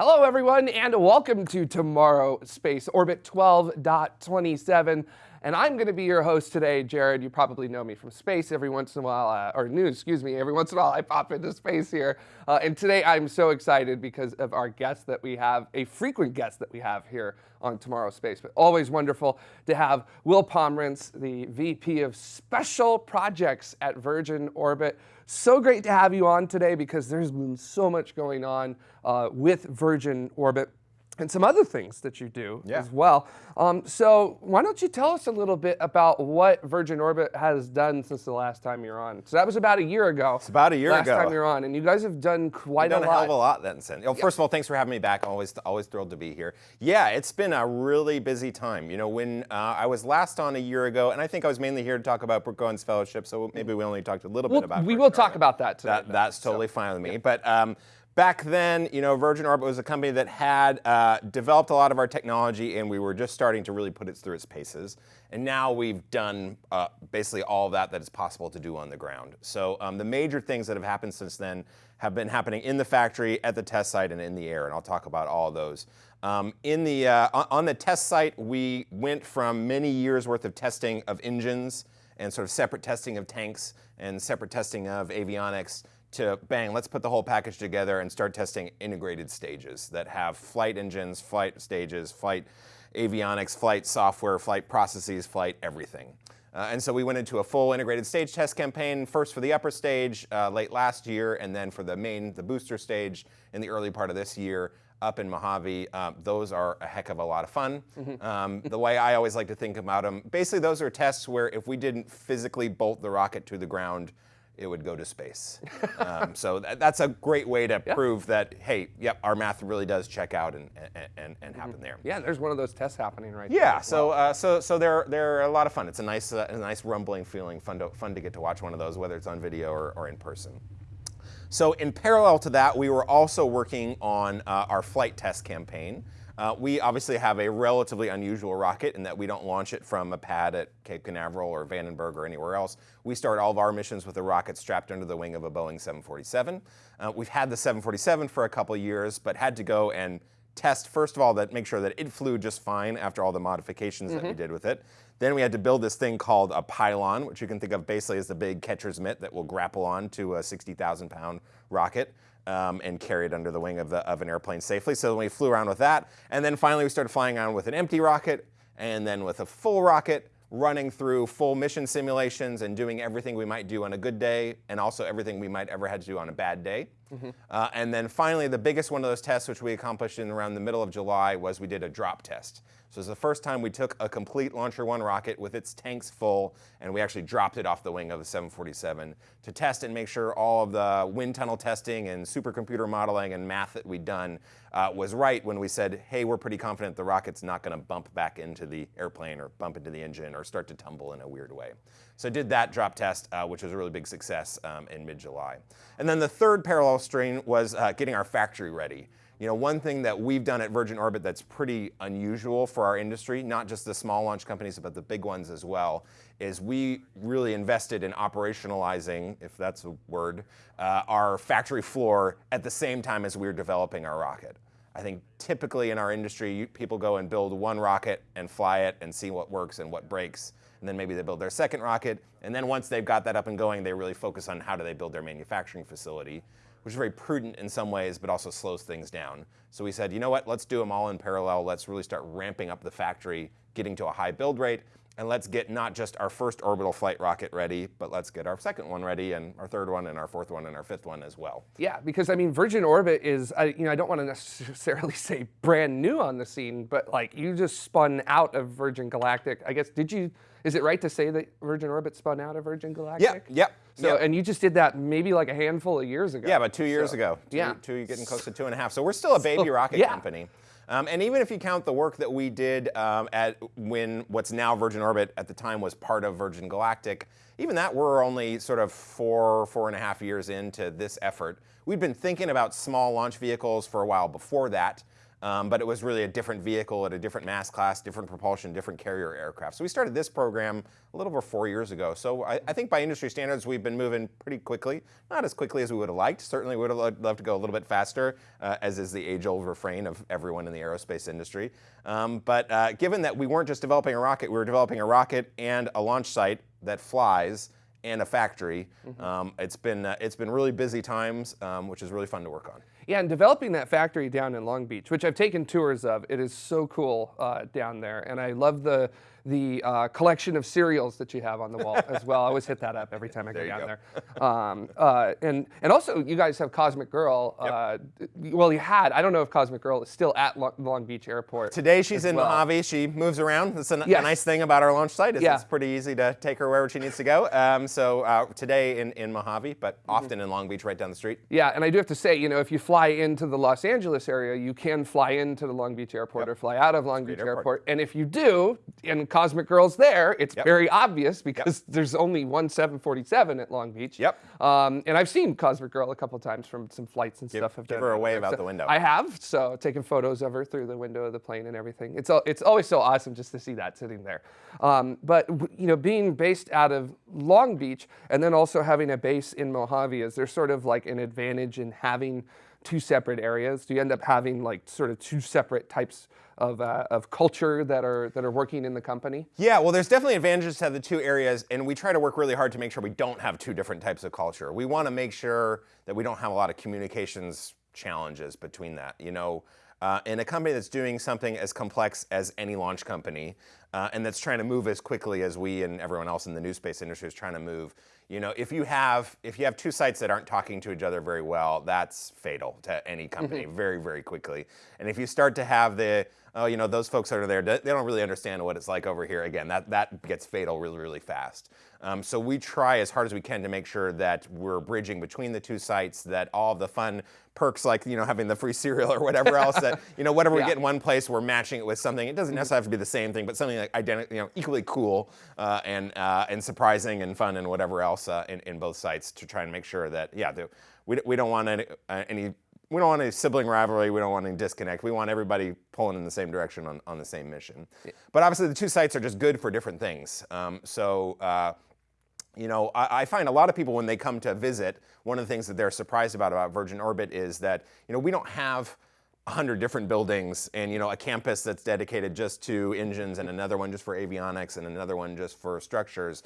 Hello, everyone, and welcome to Tomorrow Space Orbit 12.27. And I'm going to be your host today, Jared. You probably know me from space every once in a while, uh, or news, excuse me. Every once in a while, I pop into space here. Uh, and today, I'm so excited because of our guest that we have, a frequent guest that we have here on Tomorrow Space. But always wonderful to have Will Pomerantz, the VP of Special Projects at Virgin Orbit. So great to have you on today because there's been so much going on uh, with Virgin Orbit and some other things that you do yeah. as well. Um, so why don't you tell us a little bit about what Virgin Orbit has done since the last time you're on? So that was about a year ago. It's about a year last ago. Last time you're on, and you guys have done quite done a, lot. a hell of a lot then since. Oh, first of all, thanks for having me back. Always, always thrilled to be here. Yeah, it's been a really busy time. You know, when uh, I was last on a year ago, and I think I was mainly here to talk about Brooke Owens Fellowship, so maybe we only talked a little well, bit about. We Virgin will talk about that today. That, that's totally so. fine with me. Yeah. But um, Back then, you know, Virgin Orbit was a company that had uh, developed a lot of our technology and we were just starting to really put it through its paces. And now we've done uh, basically all that that is possible to do on the ground. So um, the major things that have happened since then have been happening in the factory, at the test site, and in the air, and I'll talk about all those. Um, in the, uh, on the test site, we went from many years worth of testing of engines and sort of separate testing of tanks and separate testing of avionics to bang, let's put the whole package together and start testing integrated stages that have flight engines, flight stages, flight avionics, flight software, flight processes, flight everything. Uh, and so we went into a full integrated stage test campaign, first for the upper stage uh, late last year, and then for the main, the booster stage in the early part of this year up in Mojave. Uh, those are a heck of a lot of fun. Mm -hmm. um, the way I always like to think about them, basically those are tests where if we didn't physically bolt the rocket to the ground, it would go to space. um, so that, that's a great way to yeah. prove that, hey, yep, our math really does check out and, and, and, and happen there. Yeah, there's one of those tests happening right yeah, there. so, uh, so, so they're, they're a lot of fun. It's a nice, uh, a nice rumbling feeling, fun to, fun to get to watch one of those, whether it's on video or, or in person. So in parallel to that, we were also working on uh, our flight test campaign. Uh, we obviously have a relatively unusual rocket in that we don't launch it from a pad at Cape Canaveral or Vandenberg or anywhere else. We start all of our missions with a rocket strapped under the wing of a Boeing 747. Uh, we've had the 747 for a couple years, but had to go and test, first of all, that make sure that it flew just fine after all the modifications mm -hmm. that we mm-hmm. did with it. Then we had to build this thing called a pylon, which you can think of basically as the big catcher's mitt that will grapple on to a 60,000 pound rocket um, and carry it under the wing of, the, of an airplane safely. So we flew around with that. And then finally we started flying around with an empty rocket and then with a full rocket running through full mission simulations and doing everything we might do on a good day and also everything we might ever had to do on a bad day. Mm -hmm. uh, and then finally, the biggest one of those tests, which we accomplished in around the middle of July, was we did a drop test. So it's the first time we took a complete Launcher One rocket with its tanks full, and we actually dropped it off the wing of the 747 to test and make sure all of the wind tunnel testing and supercomputer modeling and math that we'd done uh, was right when we said, hey, we're pretty confident the rocket's not going to bump back into the airplane or bump into the engine or start to tumble in a weird way. So did that drop test, uh, which was a really big success um, in mid-July. And then the third parallel stream was uh, getting our factory ready. You know, one thing that we've done at Virgin Orbit that's pretty unusual for our industry, not just the small launch companies, but the big ones as well, is we really invested in operationalizing, if that's a word, uh, our factory floor at the same time as we were developing our rocket. I think typically in our industry, people go and build one rocket and fly it and see what works and what breaks. And then maybe they build their second rocket. And then once they've got that up and going, they really focus on how do they build their manufacturing facility which is very prudent in some ways, but also slows things down. So we said, you know what, let's do them all in parallel. Let's really start ramping up the factory, getting to a high build rate, and let's get not just our first orbital flight rocket ready, but let's get our second one ready, and our third one, and our fourth one, and our fifth one as well. Yeah, because I mean, Virgin Orbit is, I, you know, I don't want to necessarily say brand new on the scene, but like you just spun out of Virgin Galactic. I guess did you? Is it right to say that Virgin Orbit spun out of Virgin Galactic? Yeah, yep. So, and you just did that maybe like a handful of years ago. Yeah, about two years so, ago. Two, yeah. Two, getting close to two and a half. So we're still a baby so, rocket yeah. company. Um, and even if you count the work that we did um, at when what's now Virgin Orbit at the time was part of Virgin Galactic, even that we're only sort of four, four and a half years into this effort. we'd been thinking about small launch vehicles for a while before that. Um, but it was really a different vehicle at a different mass class, different propulsion, different carrier aircraft. So we started this program a little over four years ago. So I, I think by industry standards, we've been moving pretty quickly. Not as quickly as we would have liked. Certainly would have loved to go a little bit faster, uh, as is the age-old refrain of everyone in the aerospace industry. Um, but uh, given that we weren't just developing a rocket, we were developing a rocket and a launch site that flies and a factory. Mm -hmm. um, it's been uh, it's been really busy times, um, which is really fun to work on. Yeah, and developing that factory down in Long Beach, which I've taken tours of, it is so cool uh, down there, and I love the the uh, collection of cereals that you have on the wall as well. I always hit that up every time I go down go. there. Um, uh, and and also, you guys have Cosmic Girl. Yep. Uh, well, you had. I don't know if Cosmic Girl is still at Long Beach Airport. Today she's in well. Mojave. She moves around. That's a, yes. a, nice thing about our launch site. Is yeah. It's pretty easy to take her wherever she needs to go. Um, so uh, today in, in Mojave, but often mm -hmm. in Long Beach, right down the street. Yeah, and I do have to say, you know, if you fly into the Los Angeles area, you can fly into the Long Beach Airport yep. or fly out of Long Beach airport. airport. And if you do, and Cosmic Girl's there it's yep. very obvious because yep. there's only one 747 at Long Beach. Yep. Um, and I've seen Cosmic Girl a couple times from some flights and give, stuff. I've give her a wave out so the window. I have, so taking photos of her through the window of the plane and everything. It's it's always so awesome just to see that sitting there. Um, but you know, being based out of Long Beach and then also having a base in Mojave, is there sort of like an advantage in having two separate areas? Do you end up having like sort of two separate types of, uh, of culture that are, that are working in the company? Yeah, well, there's definitely advantages to the two areas, and we try to work really hard to make sure we don't have two different types of culture. We want to make sure that we don't have a lot of communications challenges between that. You know, uh, in a company that's doing something as complex as any launch company, uh, and that's trying to move as quickly as we and everyone else in the new space industry is trying to move, you know, if you have if you have two sites that aren't talking to each other very well, that's fatal to any company mm -hmm. very very quickly. And if you start to have the oh, you know, those folks that are there, they don't really understand what it's like over here. Again, that, that gets fatal really, really fast. Um, so we try as hard as we can to make sure that we're bridging between the two sites, that all the fun perks like, you know, having the free cereal or whatever else that, you know, whatever yeah. we get in one place, we're matching it with something. It doesn't necessarily have to be the same thing, but something like identical, you know, equally cool uh, and, uh, and surprising and fun and whatever else uh, in, in both sites to try and make sure that, yeah, the, we, we don't want any, uh, any we don't want any sibling rivalry. We don't want any disconnect. We want everybody pulling in the same direction on, on the same mission. Yeah. But obviously, the two sites are just good for different things. Um, so, uh, you know, I, I, find a lot of people when they come to visit, one of the things that they're surprised about about Virgin Orbit is that you know we don't have 100 different buildings and you know a campus that's dedicated just to engines and another one just for avionics and another one just for structures.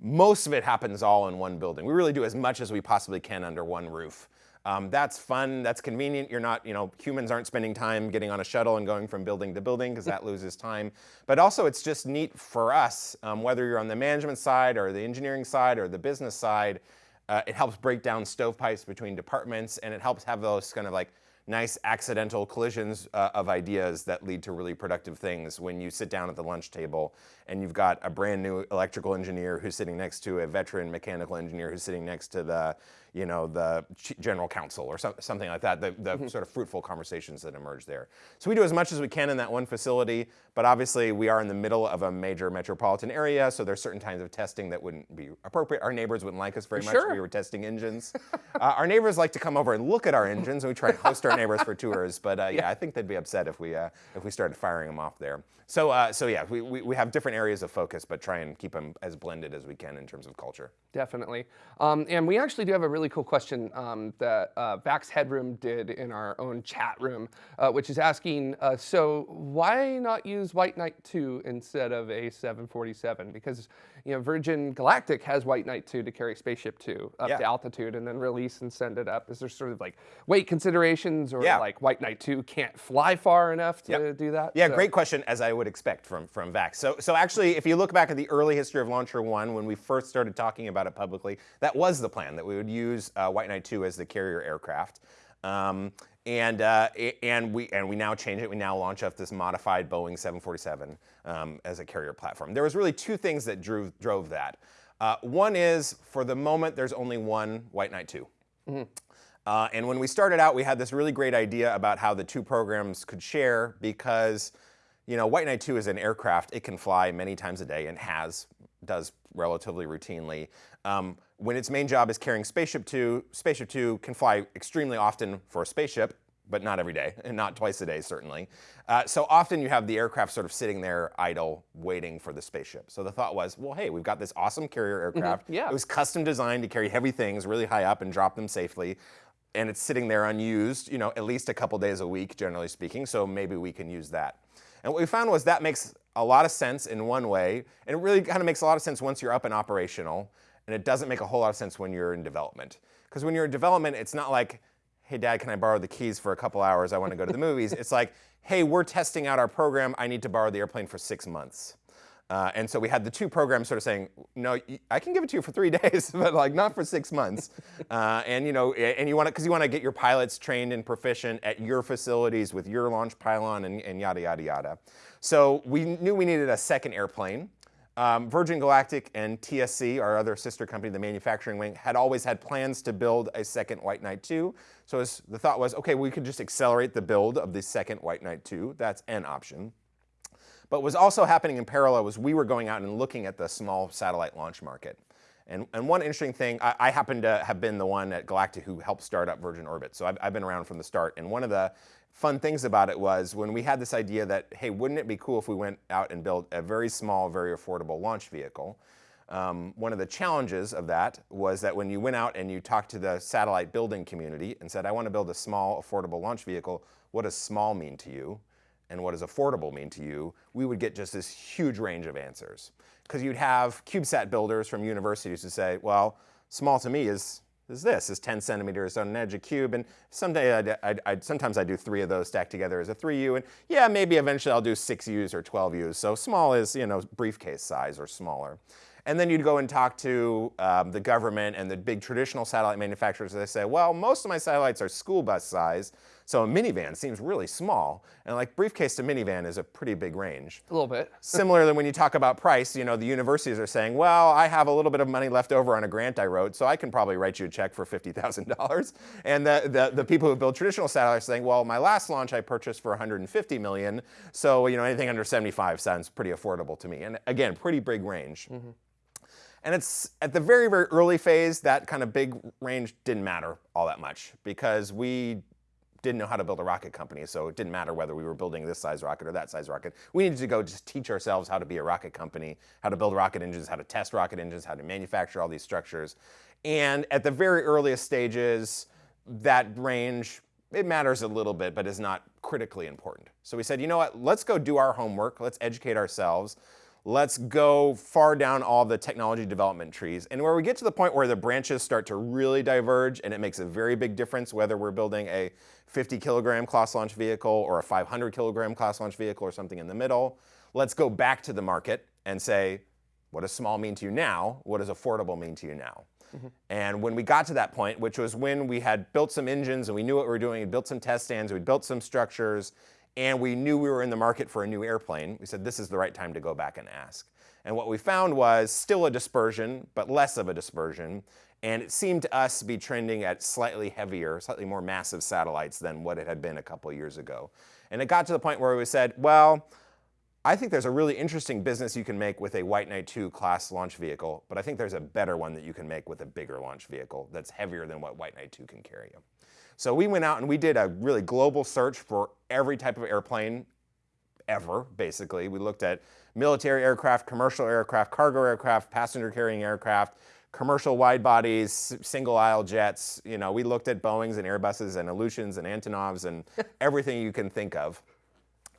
Most of it happens all in one building. We really do as much as we possibly can under one roof. Um, that's fun, that's convenient. You're not, you know, humans aren't spending time getting on a shuttle and going from building to building because that loses time. But also it's just neat for us, um, whether you're on the management side or the engineering side or the business side, uh, it helps break down stovepipes between departments and it helps have those kind of like nice accidental collisions uh, of ideas that lead to really productive things when you sit down at the lunch table and you've got a brand new electrical engineer who's sitting next to a veteran mechanical engineer who's sitting next to the you know, the general counsel or so, something like that, the, the mm -hmm. sort of fruitful conversations that emerge there. So we do as much as we can in that one facility, but obviously we are in the middle of a major metropolitan area, so there's certain kinds of testing that wouldn't be appropriate. Our neighbors wouldn't like us very much sure. if we were testing engines. uh, our neighbors like to come over and look at our engines, and we try to host our neighbors for tours, but uh, yeah. yeah. I think they'd be upset if we, uh, if we started firing them off there. So, uh, so yeah, we, we, we, have different areas of focus, but try and keep them as blended as we can in terms of culture. Definitely. Um, and we actually do have a really cool question um, that uh, Vax Headroom did in our own chat room, uh, which is asking, uh, so why not use White Knight 2 instead of a 747? Because you know, Virgin Galactic has White Knight 2 to carry Spaceship 2 up yeah. to altitude and then release and send it up. Is there sort of like weight considerations or yeah. like White Knight 2 can't fly far enough to yep. do that? Yeah, so. great question, as I would expect from, from Vax. So, so actually, if you look back at the early history of Launcher 1, when we first started talking about it publicly, that was the plan, that we would use uh, White Knight 2 as the carrier aircraft. Um, and uh, and we and we now change it. We now launch off this modified Boeing 747 um, as a carrier platform. There was really two things that drove drove that. Uh, one is for the moment there's only one White Knight 2. Mm -hmm. uh, and when we started out, we had this really great idea about how the two programs could share because, you know, White Knight 2 is an aircraft. It can fly many times a day and has, does relatively routinely. Um, when its main job is carrying Spaceship Two, Spaceship Two can fly extremely often for a spaceship, but not every day, and not twice a day, certainly. Uh, so often you have the aircraft sort of sitting there idle, waiting for the spaceship. So the thought was, well, hey, we've got this awesome carrier aircraft. yeah. It was custom designed to carry heavy things really high up and drop them safely. And it's sitting there unused, you know, at least a couple days a week, generally speaking. So maybe we can use that. And what we found was that makes a lot of sense in one way, and it really kind of makes a lot of sense once you're up and operational, and it doesn't make a whole lot of sense when you're in development. Because when you're in development, it's not like, hey, dad, can I borrow the keys for a couple hours? I want to go to the movies. It's like, hey, we're testing out our program. I need to borrow the airplane for six months. Uh, and so we had the two programs sort of saying, no, I can give it to you for three days, but like not for six months. Uh, and you know, and you want to, because you want to get your pilots trained and proficient at your facilities with your launch pylon and, and yada yada yada. So we knew we needed a second airplane. Um, Virgin Galactic and TSC, our other sister company, the manufacturing wing, had always had plans to build a second White Knight 2. So the thought was, okay, we could just accelerate the build of the second White Knight 2. That's an option. But what was also happening in parallel was we were going out and looking at the small satellite launch market. And, and one interesting thing, I, I, happen to have been the one at Galactic who helped start up Virgin Orbit. So I've, I've been around from the start. And one of the fun things about it was when we had this idea that, hey, wouldn't it be cool if we went out and built a very small, very affordable launch vehicle? Um, one of the challenges of that was that when you went out and you talked to the satellite building community and said, I want to build a small, affordable launch vehicle, what does small mean to you? And what does affordable mean to you, we would get just this huge range of answers. Because you'd have CubeSat builders from universities who say, well, small to me is, is this, is 10 centimeters on an edge of cube, and someday I'd, I'd, I'd, sometimes I do three of those stacked together as a 3U, and yeah, maybe eventually I'll do 6Us or 12Us, so small is, you know, briefcase size or smaller. And then you'd go and talk to um, the government and the big traditional satellite manufacturers. They say, well, most of my satellites are school bus size, so a minivan seems really small. And like briefcase to minivan is a pretty big range. A little bit. Similarly, when you talk about price, you know, the universities are saying, well, I have a little bit of money left over on a grant I wrote, so I can probably write you a check for $50,000. And the, the, the, people who build traditional satellites are saying, well, my last launch I purchased for 150 million, so you know, anything under 75 sounds pretty affordable to me. And again, pretty big range. Mm -hmm. And it's at the very, very early phase, that kind of big range didn't matter all that much because we didn't know how to build a rocket company, so it didn't matter whether we were building this size rocket or that size rocket. We needed to go just teach ourselves how to be a rocket company, how to build rocket engines, how to test rocket engines, how to manufacture all these structures. And at the very earliest stages, that range, it matters a little bit, but is not critically important. So we said, you know what, let's go do our homework, let's educate ourselves, let's go far down all the technology development trees. And where we get to the point where the branches start to really diverge and it makes a very big difference whether we're building a 50 kilogram class launch vehicle or a 500 kilogram class launch vehicle or something in the middle, let's go back to the market and say, what does small mean to you now? What does affordable mean to you now? Mm -hmm. And when we got to that point, which was when we had built some engines and we knew what we were doing, we built some test stands, we built some structures, and we knew we were in the market for a new airplane, we said this is the right time to go back and ask. And what we found was still a dispersion, but less of a dispersion. And it seemed to us to be trending at slightly heavier, slightly more massive satellites than what it had been a couple years ago. And it got to the point where we said, well, I think there's a really interesting business you can make with a White Knight 2 class launch vehicle, but I think there's a better one that you can make with a bigger launch vehicle that's heavier than what White Knight 2 can carry you. So we went out and we did a really global search for every type of airplane ever, basically. We looked at military aircraft, commercial aircraft, cargo aircraft, passenger carrying aircraft, commercial wide bodies, single aisle jets. You know, we looked at Boeings and Airbuses and Ilyushins and Antonovs and everything you can think of.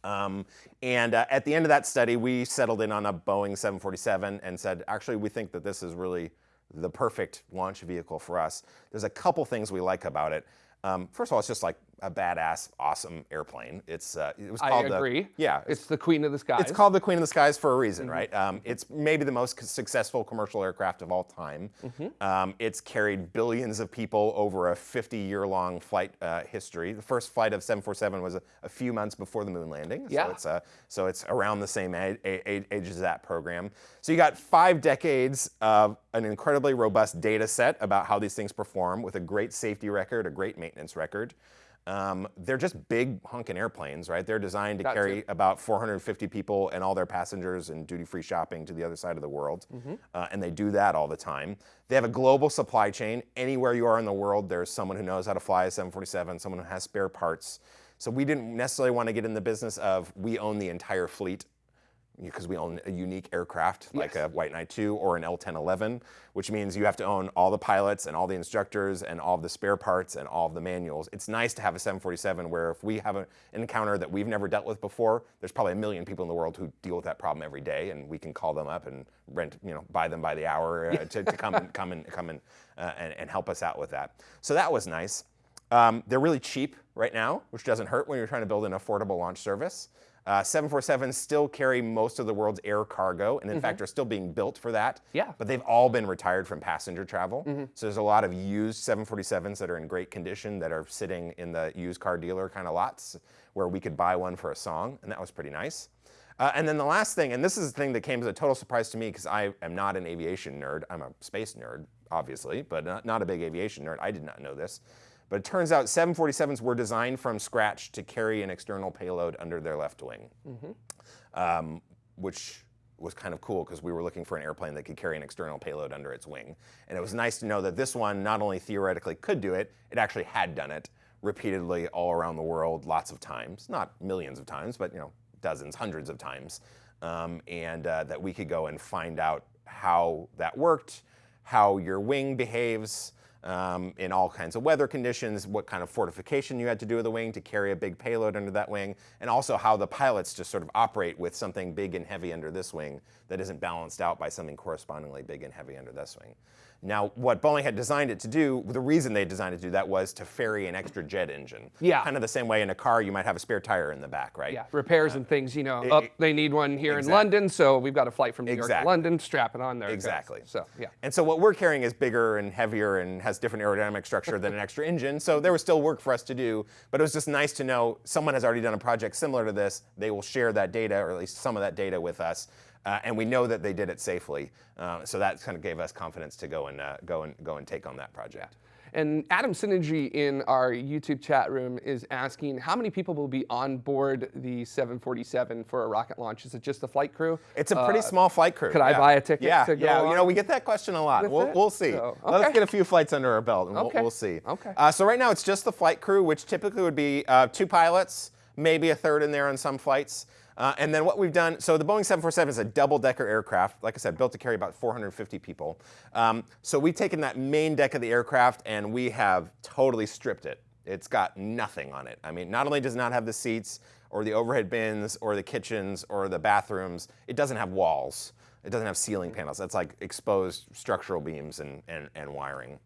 Um, and uh, at the end of that study, we settled in on a Boeing 747 and said, actually, we think that this is really the perfect launch vehicle for us. There's a couple things we like about it. Um, first of all, it's just like a badass, awesome airplane. It's uh, it was called I agree. The, yeah, it's, it's, the Queen of the Skies. It's called the Queen of the Skies for a reason, mm -hmm. right? Um, it's maybe the most successful commercial aircraft of all time. Mm -hmm. um, it's carried billions of people over a 50-year-long flight uh, history. The first flight of 747 was a, a, few months before the moon landing. Yeah. So it's uh, so it's around the same age, age as that program. So you got five decades of an incredibly robust data set about how these things perform with a great safety record, a great maintenance record. Um, they're just big honking airplanes, right? They're designed to Got carry to. about 450 people and all their passengers and duty-free shopping to the other side of the world, Mm-hmm. uh, and they do that all the time. They have a global supply chain. Anywhere you are in the world, there's someone who knows how to fly a 747, someone who has spare parts. So we didn't necessarily want to get in the business of we own the entire fleet because we own a unique aircraft like Yes. a White Knight 2 or an L1011, which means you have to own all the pilots and all the instructors and all the spare parts and all the manuals. It's nice to have a 747 where if we have a, an encounter that we've never dealt with before, there's probably a million people in the world who deal with that problem every day, and we can call them up and rent, you know, buy them by the hour uh, to, to come and come and come and, uh, and and help us out with that. So that was nice. Um, they're really cheap right now, which doesn't hurt when you're trying to build an affordable launch service. Uh, 747s still carry most of the world's air cargo, and in fact are still being built for that. Yeah. But they've all been retired from passenger travel. So there's a lot of used 747s that are in great condition that are sitting in the used car dealer kind of lots where we could buy one for a song, and that was pretty nice. Uh, and then the last thing, and this is the thing that came as a total surprise to me because I am not an aviation nerd. I'm a space nerd, obviously, but not, not a big aviation nerd. I did not know this. But it turns out 747s were designed from scratch to carry an external payload under their left wing, um, which was kind of cool because we were looking for an airplane that could carry an external payload under its wing. And it was nice to know that this one not only theoretically could do it, it actually had done it repeatedly all around the world lots of times. Not millions of times, but you know, dozens, hundreds of times. Um, and uh, that we could go and find out how that worked, how your wing behaves, um, in all kinds of weather conditions, what kind of fortification you had to do with the wing to carry a big payload under that wing, and also how the pilots just sort of operate with something big and heavy under this wing that isn't balanced out by something correspondingly big and heavy under this wing. Now, what Boeing had designed it to do, the reason they designed it to do that was to ferry an extra jet engine. Yeah. Kind of the same way in a car you might have a spare tire in the back, right? Yeah, repairs uh, and things, you know. it- Up, they need one here in London, so we've got a flight from New York to Exactly. London. Strap it on there. it goes. Exactly. So yeah. And so what we're carrying is bigger and heavier and has different aerodynamic structure than an extra engine. So there was still work for us to do, but it was just nice to know someone has already done a project similar to this. They will share that data, or at least some of that data, with us, uh, and we know that they did it safely. Uh, so that kind of gave us confidence to go and uh, go and go and take on that project. And Adam Synergy in our YouTube chat room is asking how many people will be on board the 747 for a rocket launch? Is it just the flight crew? It's a pretty small flight crew. Uh, could I buy a ticket Yeah, to go yeah. You know, we get that question a lot. We'll, we'll see. So, Let's get a few flights under our belt, and Okay. we'll, we'll see. Okay. Uh, so right now it's just the flight crew, which typically would be uh, two pilots, maybe a third in there on some flights. Uh, and then what we've done, so the Boeing 747 is a double-decker aircraft, like I said, built to carry about 450 people. Um, so we've taken that main deck of the aircraft and we have totally stripped it. It's got nothing on it. I mean, not only does not have the seats or the overhead bins or the kitchens or the bathrooms, it doesn't have walls. It doesn't have ceiling panels. That's like exposed structural beams and, and, and wiring.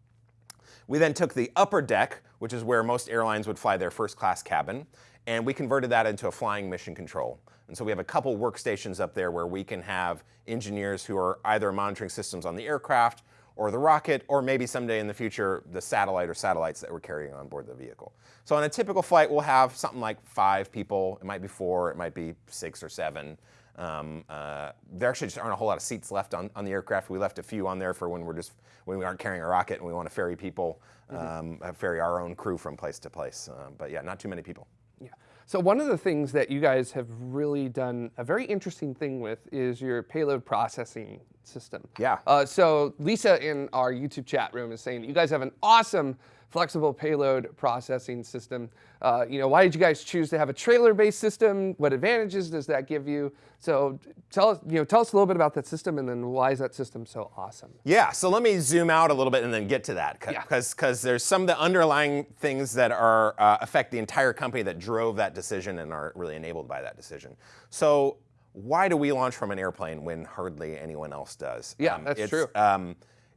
We then took the upper deck, which is where most airlines would fly their first class cabin, and we converted that into a flying mission control. And so we have a couple workstations up there where we can have engineers who are either monitoring systems on the aircraft or the rocket, or maybe someday in the future, the satellite or satellites that we're carrying on board the vehicle. So on a typical flight, we'll have something like five people. It might be four, it might be six or seven. Um, uh, there actually just aren't a whole lot of seats left on, on the aircraft. We left a few on there for when we're just when we aren't carrying a rocket and we want to ferry people, um, uh, ferry our own crew from place to place. Um, but yeah, not too many people. Yeah. So one of the things that you guys have really done a very interesting thing with is your payload processing system. Yeah. Uh, so Lisa in our YouTube chat room is saying you guys have an awesome flexible payload processing system. Uh, you know, why did you guys choose to have a trailer-based system? What advantages does that give you? So tell us, you know, tell us a little bit about that system, and then why is that system so awesome? Yeah, so let me zoom out a little bit and then get to that Yeah. because there's some of the underlying things that are uh, affect the entire company that drove that decision and are really enabled by that decision. So why do we launch from an airplane when hardly anyone else does? Yeah, that's it's, true. Um,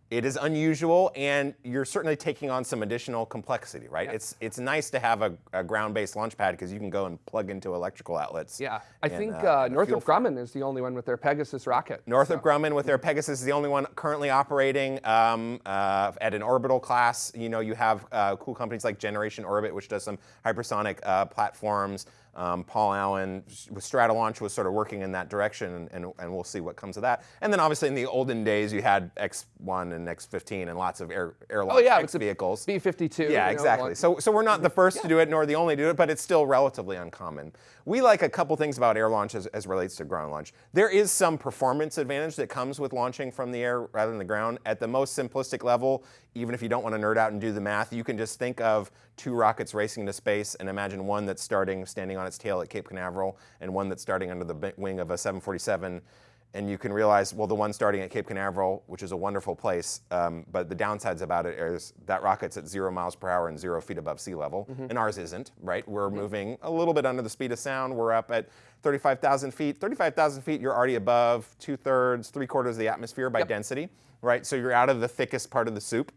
it is unusual, and you're certainly taking on some additional complexity, right? Yeah. It's it's nice to have a, a ground-based launch pad because you can go and plug into electrical outlets. Yeah, I and, think uh, uh, and a fuel Northrop Grumman is the only one with their Pegasus rocket. Northrop Grumman with their Pegasus is the only one currently operating um, uh, at an orbital class. You know, you have uh, cool companies like Generation Orbit, which does some hypersonic uh, platforms. Um, Paul Allen with Stratolaunch was sort of working in that direction, and, and, and, we'll see what comes of that. And then obviously in the olden days, you had X1 and X15 and lots of air, air oh, yeah, X vehicles. B52. Yeah, exactly. Know, so, so we're not the first yeah. to do it, nor the only to do it, but it's still relatively uncommon. We like a couple things about air launch as, as relates to ground launch. There is some performance advantage that comes with launching from the air rather than the ground. At the most simplistic level, even if you don't want to nerd out and do the math, you can just think of two rockets racing into space and imagine one that's starting standing on its tail at Cape Canaveral and one that's starting under the wing of a 747 and you can realize, well, the one starting at Cape Canaveral, which is a wonderful place, um, but the downsides about it is that rocket's at zero miles per hour and zero feet above sea level, mm -hmm. and ours isn't, right? We're mm -hmm. moving a little bit under the speed of sound. We're up at 35,000 feet. 35,000 feet, you're already above two thirds, three quarters of the atmosphere by yep. density, right? So you're out of the thickest part of the soup.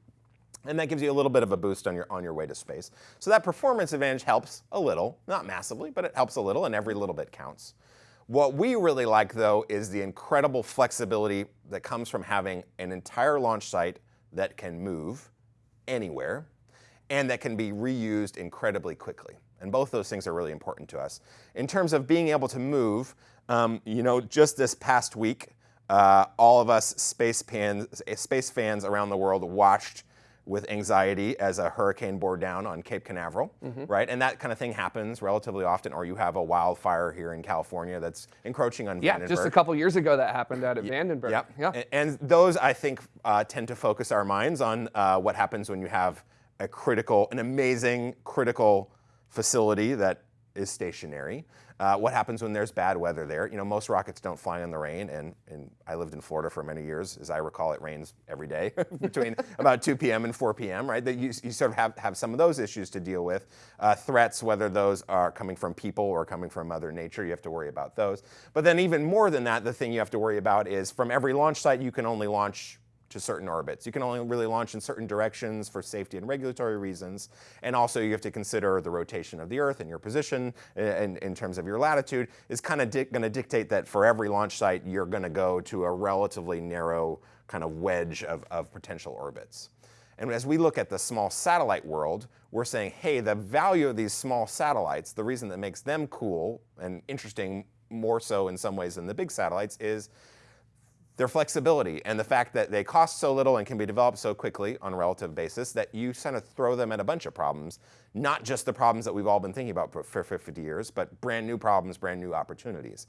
And that gives you a little bit of a boost on your, on your way to space. So that performance advantage helps a little, not massively, but it helps a little, and every little bit counts. What we really like though is the incredible flexibility that comes from having an entire launch site that can move anywhere and that can be reused incredibly quickly. And both those things are really important to us. In terms of being able to move, um, you know, just this past week, uh, all of us space, fans, space fans around the world watched with anxiety as a hurricane bore down on Cape Canaveral, mm -hmm. right? And that kind of thing happens relatively often, or you have a wildfire here in California that's encroaching on yeah, just a couple years ago that happened out at Vandenberg. Yep. Yeah, and, and those I think uh, tend to focus our minds on uh, what happens when you have a critical, an amazing critical facility that is stationary. Uh, what happens when there's bad weather there? You know, most rockets don't fly in the rain, and, and I lived in Florida for many years. As I recall, it rains every day between about 2 p.m. and 4 p.m., right? That you, you sort of have, have some of those issues to deal with. Uh, threats, whether those are coming from people or coming from Mother Nature, you have to worry about those. But then even more than that, the thing you have to worry about is from every launch site, you can only launch to certain orbits. You can only really launch in certain directions for safety and regulatory reasons. And also you have to consider the rotation of the Earth and your position uh, in, in terms of your latitude is kind of going to dictate that for every launch site, you're going to go to a relatively narrow kind of wedge of, of potential orbits. And as we look at the small satellite world, we're saying, hey, the value of these small satellites, the reason that makes them cool and interesting more so in some ways than the big satellites is their flexibility and the fact that they cost so little and can be developed so quickly on a relative basis that you kind of throw them at a bunch of problems, not just the problems that we've all been thinking about for, for 50 years, but brand new problems, brand new opportunities.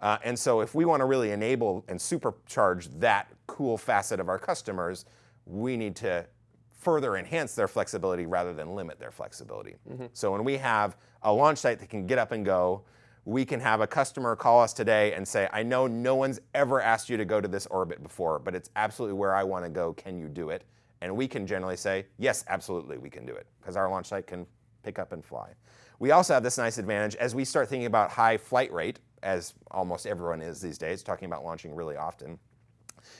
Uh, and so if we want to really enable and supercharge that cool facet of our customers, we need to further enhance their flexibility rather than limit their flexibility. Mm -hmm. So when we have a launch site that can get up and go, we can have a customer call us today and say, I know no one's ever asked you to go to this orbit before, but it's absolutely where I want to go. Can you do it? And we can generally say, yes, absolutely, we can do it, because our launch site can pick up and fly. We also have this nice advantage as we start thinking about high flight rate, as almost everyone is these days, talking about launching really often.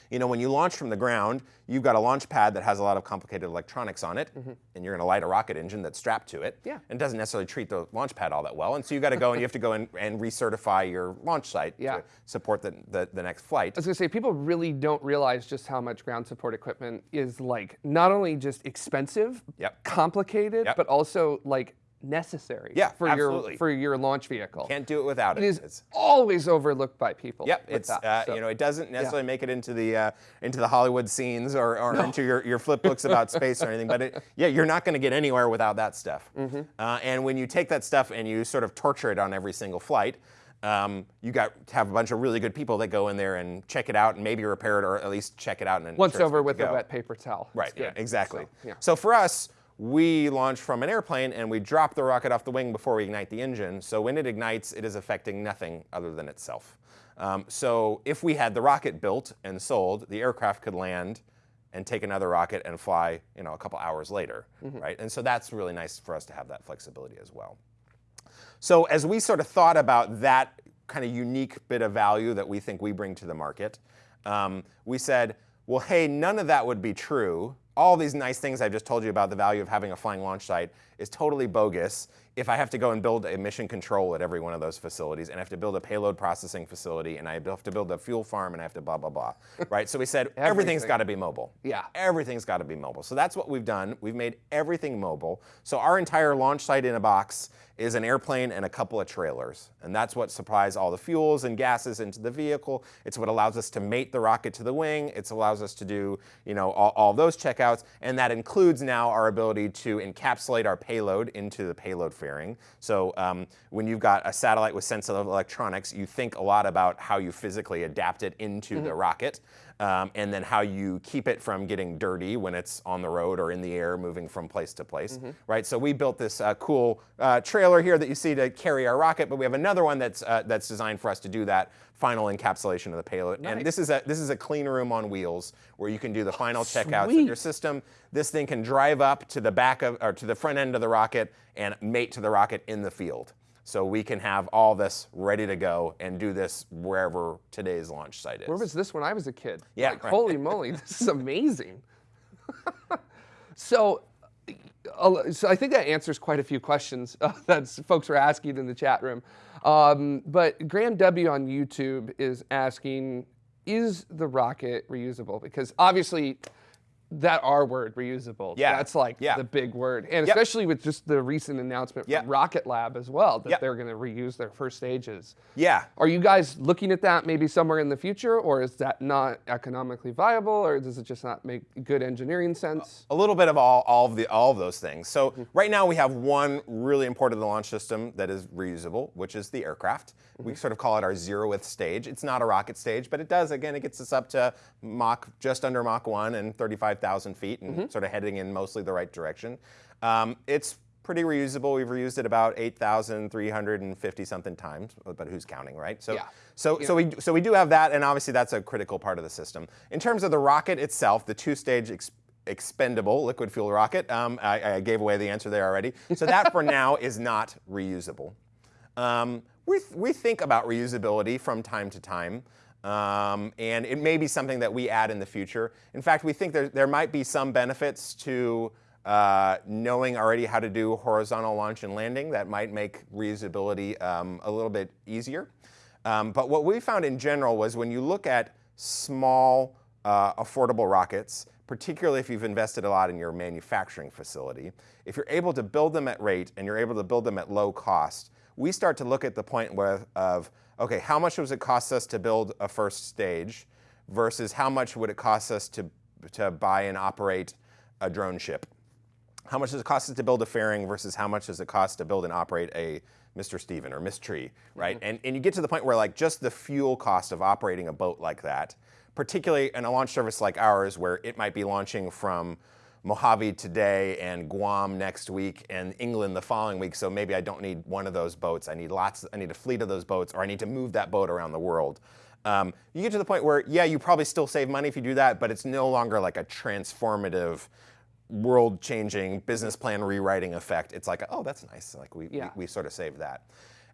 You know, when you launch from the ground, you've got a launch pad that has a lot of complicated electronics on it, mm -hmm. and you're going to light a rocket engine that's strapped to it. Yeah. And doesn't necessarily treat the launch pad all that well. And so you got to go and you have to go and, and recertify your launch site yeah. to support the, the, the next flight. I was going to say, people really don't realize just how much ground support equipment is like not only just expensive, yep. complicated, yep. but also like necessary yeah, for absolutely. your for your launch vehicle. Can't do it without it. It is it's, always overlooked by people. Yep, it's that, uh, so. you know it doesn't necessarily yeah. make it into the uh, into the Hollywood scenes or, or no. into your, your flip books about space or anything. But it, yeah, you're not going to get anywhere without that stuff. Mm -hmm. uh, and when you take that stuff and you sort of torture it on every single flight. Um, you got to have a bunch of really good people that go in there and check it out and maybe repair it or at least check it out. And Once over with a wet paper towel. Right, yeah, exactly. So, yeah. so for us, we launch from an airplane and we drop the rocket off the wing before we ignite the engine. So when it ignites, it is affecting nothing other than itself. Um, so if we had the rocket built and sold, the aircraft could land and take another rocket and fly you know, a couple hours later, mm -hmm. right? And so that's really nice for us to have that flexibility as well. So as we sort of thought about that kind of unique bit of value that we think we bring to the market, um, we said, well, hey, none of that would be true all these nice things I've just told you about the value of having a flying launch site is totally bogus if I have to go and build a mission control at every one of those facilities and I have to build a payload processing facility and I have to build a fuel farm and I have to blah, blah, blah, right? So we said everything's got to be mobile. Yeah. Everything's got to be mobile. So that's what we've done. We've made everything mobile. So our entire launch site in a box is an airplane and a couple of trailers. And that's what supplies all the fuels and gases into the vehicle. It's what allows us to mate the rocket to the wing. It allows us to do, you know, all, all those checkouts. And that includes now our ability to encapsulate our payload into the payload fairing. So um, when you've got a satellite with sensitive electronics, you think a lot about how you physically adapt it into mm -hmm. the rocket um, and then how you keep it from getting dirty when it's on the road or in the air moving from place to place, mm -hmm. right? So we built this uh, cool uh, trailer here that you see to carry our rocket, but we have another one that's uh, that's designed for us to do that final encapsulation of the payload. Nice. And this is a this is a clean room on wheels where you can do the final oh, checkouts of your system. This thing can drive up to the back of or to the front end of the rocket and mate to the rocket in the field so we can have all this ready to go and do this wherever today's launch site is. Where was this when I was a kid? Yeah. Like, right. Holy moly, this is amazing. so, uh, so I think that answers quite a few questions uh, that folks were asking in the chat room. Um, but Graham W on YouTube is asking, is the rocket reusable? Because obviously that R word, reusable. Yeah. That's like yeah. the big word. And yep. especially with just the recent announcement yep. from Rocket Lab as well, that yep. they're going to reuse their first stages. Yeah. Are you guys looking at that maybe somewhere in the future, or is that not economically viable, or does it just not make good engineering sense? A little bit of all, all, of, the, all of those things. So mm-hmm. right now we have one really important launch system that is reusable, which is the aircraft. Mm-hmm. We sort of call it our zeroth stage. It's not a rocket stage, but it does, again, it gets us up to Mach, just under Mach 1 and 35,000 feet and mm-hmm. sort of heading in mostly the right direction. Um, it's pretty reusable. We've reused it about 8,350 something times, but who's counting, right? So, yeah. so, so we so we do have that, and obviously that's a critical part of the system. In terms of the rocket itself, the two-stage ex- expendable liquid fuel rocket, um, I, I, gave away the answer there already. So that for now is not reusable. Um, we, th- we think about reusability from time to time. Um, and it may be something that we add in the future. In fact, we think there, there might be some benefits to uh, knowing already how to do horizontal launch and landing that might make reusability um, a little bit easier. Um, but what we found in general was when you look at small, uh, affordable rockets, particularly if you've invested a lot in your manufacturing facility, if you're able to build them at rate and you're able to build them at low cost, we start to look at the point where, of okay, how much does it cost us to build a first stage versus how much would it cost us to, to buy and operate a drone ship? How much does it cost us to build a fairing versus how much does it cost to build and operate a Mr. Steven or Miss Tree, right? Mm -hmm. And, and you get to the point where like just the fuel cost of operating a boat like that, particularly in a launch service like ours where it might be launching from Mojave today and Guam next week and England the following week. So maybe I don't need one of those boats. I need lots. I need a fleet of those boats, or I need to move that boat around the world. Um, you get to the point where, yeah, you probably still save money if you do that, but it's no longer like a transformative, world-changing business plan rewriting effect. It's like, oh, that's nice. Like we, yeah. we, we sort of saved that.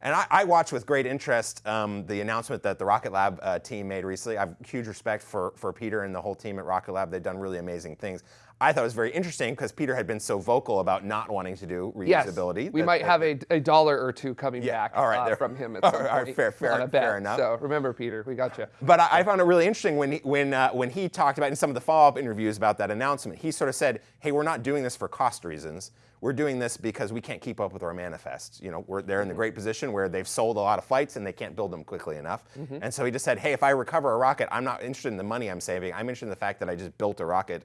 And I, I watched with great interest um, the announcement that the Rocket Lab uh, team made recently. I have huge respect for, for Peter and the whole team at Rocket Lab. They've done really amazing things. I thought it was very interesting because Peter had been so vocal about not wanting to do reusability. Yes, we that, might that, have a, a dollar or two coming yeah, back all right, uh, from him at some all right, point. Fair, fair, fair enough. So remember, Peter, we got you. But I, I found it really interesting when he, when uh, when he talked about in some of the follow-up interviews about that announcement. He sort of said, "Hey, we're not doing this for cost reasons. We're doing this because we can't keep up with our manifests. You know, we're, they're in the mm-hmm. great position where they've sold a lot of flights and they can't build them quickly enough. Mm-hmm. And so he just said, hey, if I recover a rocket, I'm not interested in the money I'm saving. I'm interested in the fact that I just built a rocket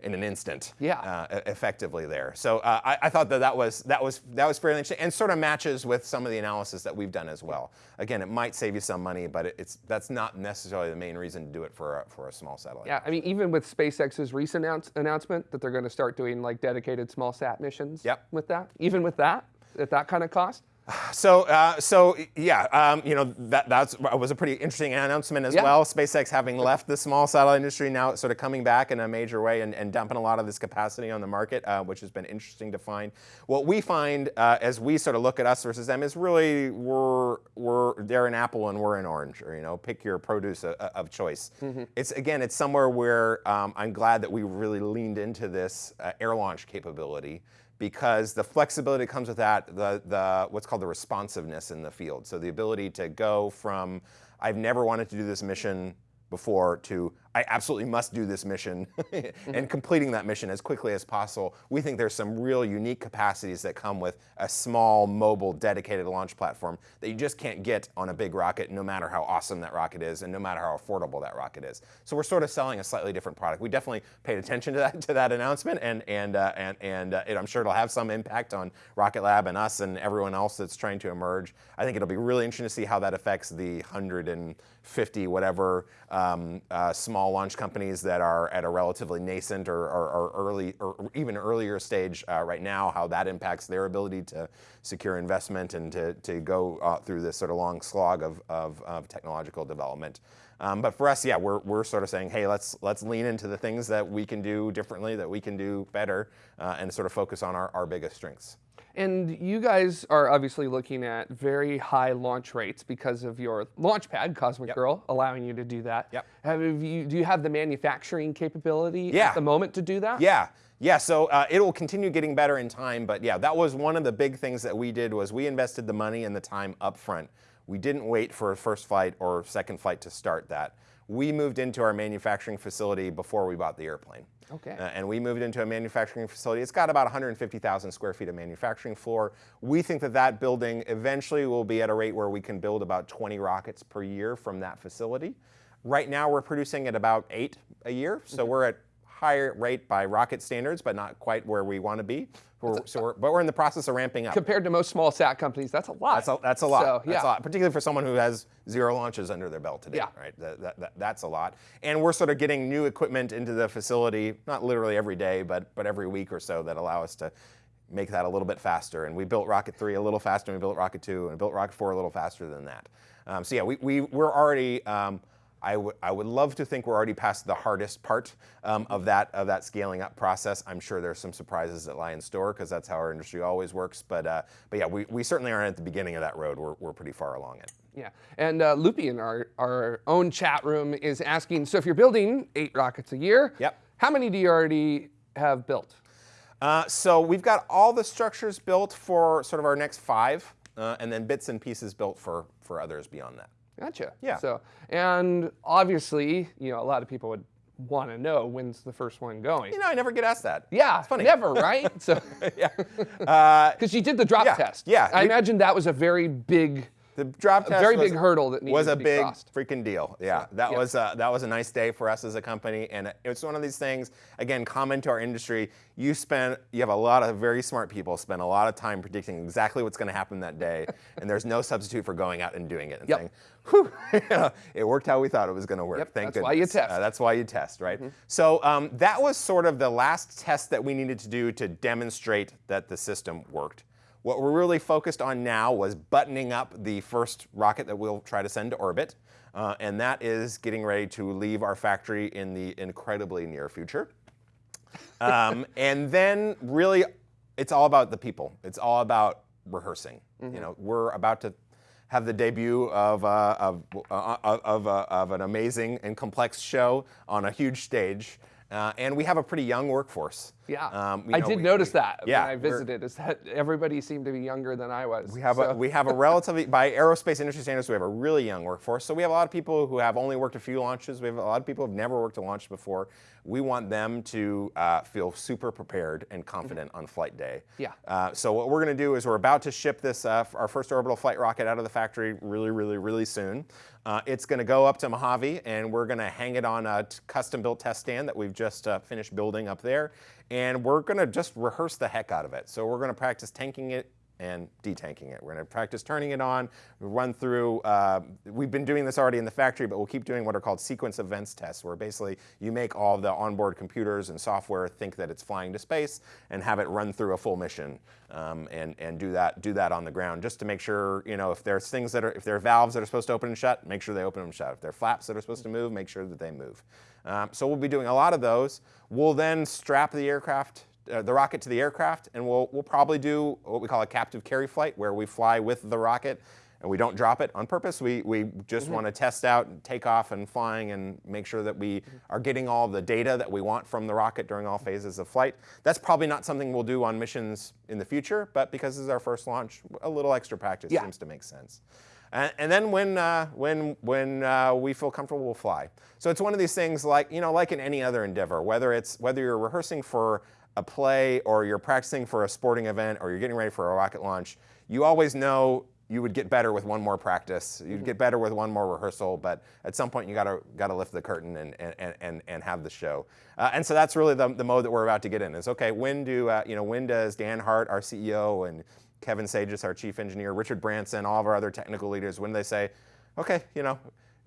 in an instant. Yeah. Uh, effectively there. So uh, I, I, thought that that was that was that was fairly interesting and sort of matches with some of the analysis that we've done as well. Again, it might save you some money, but it, it's that's not necessarily the main reason to do it for a, for a small satellite. Yeah, I mean even with SpaceX's recent announce, announcement that they're going to start doing like dedicated small sat missions. Yep. With that, even with that, at that kind of cost. So, uh, so yeah, um, you know that that's was a pretty interesting announcement as yeah. well. SpaceX having left the small satellite industry now, sort of coming back in a major way and, and dumping a lot of this capacity on the market, uh, which has been interesting to find. What we find uh, as we sort of look at us versus them is really we're we're they're an apple and we're an orange, or you know, pick your produce of, of choice. Mm-hmm. It's again, it's somewhere where um, I'm glad that we really leaned into this uh, air launch capability because the flexibility comes with that, the, the, what's called the responsiveness in the field. So the ability to go from, I've never wanted to do this mission before to I absolutely must do this mission and completing that mission as quickly as possible. We think there's some real unique capacities that come with a small, mobile, dedicated launch platform that you just can't get on a big rocket, no matter how awesome that rocket is and no matter how affordable that rocket is. So we're sort of selling a slightly different product. We definitely paid attention to that to that announcement, and and uh, and and uh, I'm sure it'll have some impact on Rocket Lab and us and everyone else that's trying to emerge. I think it'll be really interesting to see how that affects the 150 and whatever um, uh, small launch companies that are at a relatively nascent or, or, or early or even earlier stage uh, right now, how that impacts their ability to secure investment and to, to go uh, through this sort of long slog of, of, of technological development. Um, but for us, yeah, we're, we're sort of saying, hey, let's, let's lean into the things that we can do differently, that we can do better, uh, and sort of focus on our, our biggest strengths. And you guys are obviously looking at very high launch rates because of your launch pad, Cosmic Yep. Girl, allowing you to do that. Yep. Have you, do you have the manufacturing capability Yeah. at the moment to do that? Yeah, yeah. So uh, it will continue getting better in time, but yeah, that was one of the big things that we did was we invested the money and the time up front. We didn't wait for a first flight or second flight to start that. We moved into our manufacturing facility before we bought the airplane. Okay. Uh, and we moved into a manufacturing facility. It's got about 150,000 square feet of manufacturing floor. We think that that building eventually will be at a rate where we can build about 20 rockets per year from that facility. Right now, we're producing at about eight a year, so we're at higher rate by rocket standards, but not quite where we want to be. We're, so we're, but we're in the process of ramping up. Compared to most small sat companies, that's a lot. That's a, that's a lot. So, That's a lot, particularly for someone who has zero launches under their belt today. Yeah. Right. That, that, that- that's a lot. And we're sort of getting new equipment into the facility, not literally every day, but but every week or so that allow us to make that a little bit faster. And we built Rocket 3 a little faster, and we built Rocket 2, and we built Rocket 4 a little faster than that. Um, so yeah, we, we we're already. Um, I would I would love to think we're already past the hardest part um, of that of that scaling up process. I'm sure there's some surprises that lie in store because that's how our industry always works. But uh, but yeah, we, we certainly aren't at the beginning of that road. We're, we're pretty far along it. Yeah, and uh, Loopy in our, our own chat room is asking, so if you're building eight rockets a year, Yep. how many do you already have built? Uh, so we've got all the structures built for sort of our next five, uh, and then bits and pieces built for for others beyond that. Gotcha. Yeah. So, and obviously, you know, a lot of people would want to know when's the first one going. You know, I never get asked that. yeah, it's funny. never, right? So, yeah. Uh, because you did the drop Yeah, test. yeah, I we- imagine that was a very big. The drop test very was, big hurdle that needed was a big crossed. freaking deal. Yeah, that yeah. was uh, that was a nice day for us as a company, and it's one of these things. Again, common to our industry. You spend you have a lot of very smart people spend a lot of time predicting exactly what's going to happen that day, and there's no substitute for going out and doing it and Yep. saying, "Whew, it worked how we thought it was going to work." Yep, Thank that's why you test. Uh, that's why you test, right? So um, that was sort of the last test that we needed to do to demonstrate that the system worked. What we're really focused on now was buttoning up the first rocket that we'll try to send to orbit, uh, and that is getting ready to leave our factory in the incredibly near future. Um, and then really, it's all about the people. It's all about rehearsing. You know, we're about to have the debut of uh, of uh, of, of, uh, of an amazing and complex show on a huge stage, uh, and we have a pretty young workforce. Yeah, Um, I know, did we- notice we- that yeah, when I visited. Is that everybody seemed to be younger than I was? We have, a, we have a relatively, by aerospace industry standards, we have a really young workforce. So we have a lot of people who have only worked a few launches. We have a lot of people who have never worked a launch before. We want them to uh, feel super prepared and confident on flight day. Yeah. Uh, so what we're going to do is we're about to ship this, uh, our first orbital flight rocket out of the factory really, really, really soon. Uh, it's going to go up to Mojave, and we're going to hang it on a t- custom-built test stand that we've just uh, finished building up there. And we're going to just rehearse the heck out of it. So we're going to practice tanking it and detanking it. We're to practice turning it on, run through, uh, we've been doing this already in the factory, but we'll keep doing what are called sequence events tests, where basically you make all the onboard computers and software think that it's flying to space and have it run through a full mission um, and, and do that do that on the ground just to make sure, you know, if there's things that are, if there are valves that are supposed to open and shut, make sure they open and shut. If there are flaps that are supposed to move, make sure that they move. Um, so we'll be doing a lot of those. We'll then strap the aircraft uh, the rocket to the aircraft, and we'll, we'll probably do what we call a captive carry flight, where we fly with the rocket and we don't drop it on purpose. We, we just want to test out and take off and flying and make sure that we are getting all the data that we want from the rocket during all phases of flight. That's probably not something we'll do on missions in the future, but because this is our first launch, a little extra practice Yeah. seems to make sense. And, and then when, uh, when, when uh, we feel comfortable, we'll fly. So it's one of these things like, you know, like in any other endeavor, whether, it's, whether you're rehearsing for a play or you're practicing for a sporting event or you're getting ready for a rocket launch, you always know you would get better with one more practice. You'd get better with one more rehearsal, but at some point you gotta gotta lift the curtain and and and, and have the show. Uh, and so that's really the, the mode that we're about to get in. Is okay. When do uh, you know? When does Dan Hart, our CEO, and Kevin Sagis, our chief engineer, Richard Branson, all of our other technical leaders, when they say, okay, you know,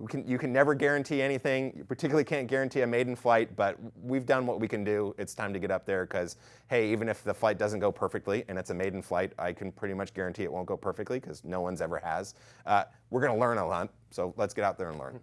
can, you can never guarantee anything. You particularly can't guarantee a maiden flight, but we've done what we can do. It's time to get up there because, hey, even if the flight doesn't go perfectly and it's a maiden flight, I can pretty much guarantee it won't go perfectly because no one's ever has. Uh, we're going to learn a lot, so let's get out there and learn.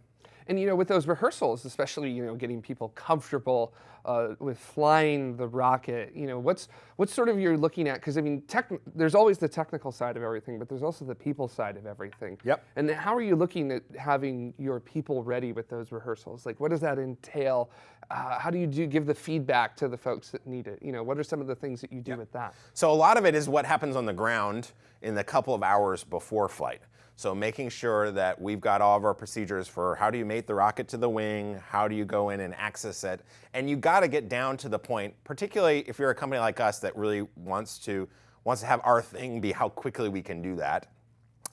And you know, with those rehearsals, especially you know, getting people comfortable uh, with flying the rocket, you know, what's what's sort of you're looking at? Because I mean, tech, there's always the technical side of everything, but there's also the people side of everything. Yep. And how are you looking at having your people ready with those rehearsals? Like, what does that entail? Uh, how do you do give the feedback to the folks that need it? You know, what are some of the things that you do yep. with that? So a lot of it is what happens on the ground in the couple of hours before flight. So making sure that we've got all of our procedures for how do you mate the rocket to the wing, how do you go in and access it, and you got to get down to the point, particularly if you're a company like us that really wants to wants to have our thing be how quickly we can do that.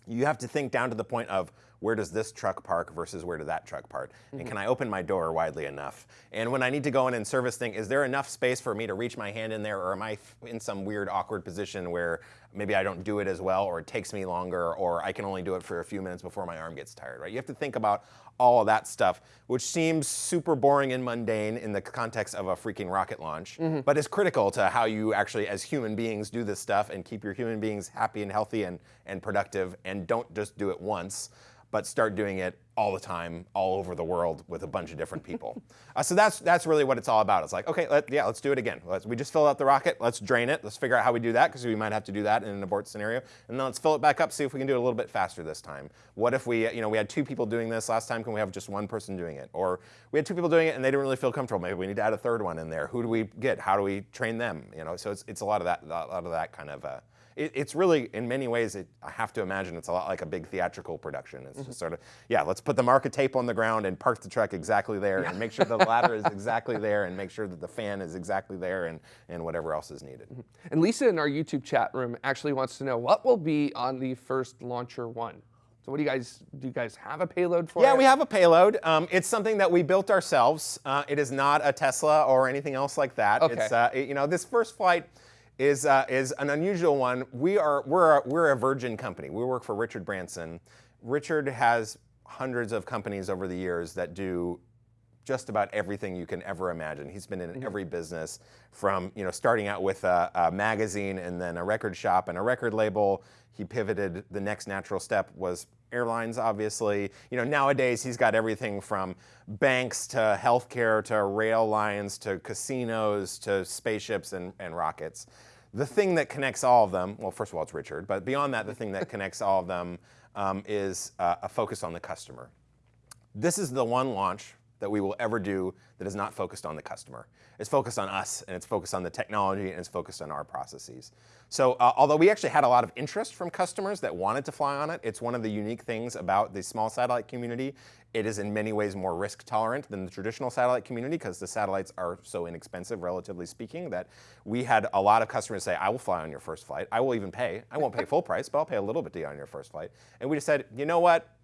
You have to think down to the point of where does this truck park versus where did that truck park? Mm-hmm. And can I open my door widely enough? And when I need to go in and service thing, is there enough space for me to reach my hand in there or am I in some weird awkward position where maybe I don't do it as well or it takes me longer or I can only do it for a few minutes before my arm gets tired, right? You have to think about all of that stuff, which seems super boring and mundane in the context of a freaking rocket launch, mm-hmm. but is critical to how you actually, as human beings, do this stuff and keep your human beings happy and healthy and, and productive and don't just do it once but start doing it all the time, all over the world with a bunch of different people. uh, so that's that's really what it's all about. It's like, okay, let, yeah, let's do it again. Let's, we just fill out the rocket. Let's drain it. Let's figure out how we do that because we might have to do that in an abort scenario. And then let's fill it back up. See if we can do it a little bit faster this time. What if we, you know, we had two people doing this last time? Can we have just one person doing it? Or we had two people doing it and they didn't really feel comfortable. Maybe we need to add a third one in there. Who do we get? How do we train them? You know, so it's it's a lot of that, a lot of that kind of. Uh, it, it's really, in many ways, it, I have to imagine it's a lot like a big theatrical production. It's mm-hmm. just sort of, yeah, let's put the marker tape on the ground and park the truck exactly there yeah. and make sure the ladder is exactly there and make sure that the fan is exactly there and, and whatever else is needed. Mm-hmm. And Lisa in our YouTube chat room actually wants to know what will be on the first Launcher 1? So what do you guys, do you guys have a payload for yeah, it? we have a payload. Um, it's something that we built ourselves. Uh, it is not a Tesla or anything else like that. Okay. It's, uh, it, you know, this first flight, is, uh, is an unusual one. We are, we're, a, we're a virgin company. We work for Richard Branson. Richard has hundreds of companies over the years that do just about everything you can ever imagine. He's been in mm-hmm. every business from you know starting out with a, a, magazine and then a record shop and a record label. He pivoted. The next natural step was airlines, obviously. You know nowadays he's got everything from banks to healthcare to rail lines to casinos to spaceships and, and rockets. The thing that connects all of them, well, first of all, it's Richard, but beyond that, the thing that connects all of them um, is uh, a focus on the customer. This is the one launch that we will ever do that is not focused on the customer. It's focused on us, and it's focused on the technology, and it's focused on our processes. So uh, although we actually had a lot of interest from customers that wanted to fly on it, it's one of the unique things about the small satellite community. It is in many ways more risk tolerant than the traditional satellite community because the satellites are so inexpensive, relatively speaking, that we had a lot of customers say, I will fly on your first flight. I will even pay. I won't pay full price, but I'll pay a little bit on your first flight. And we just said, you know what?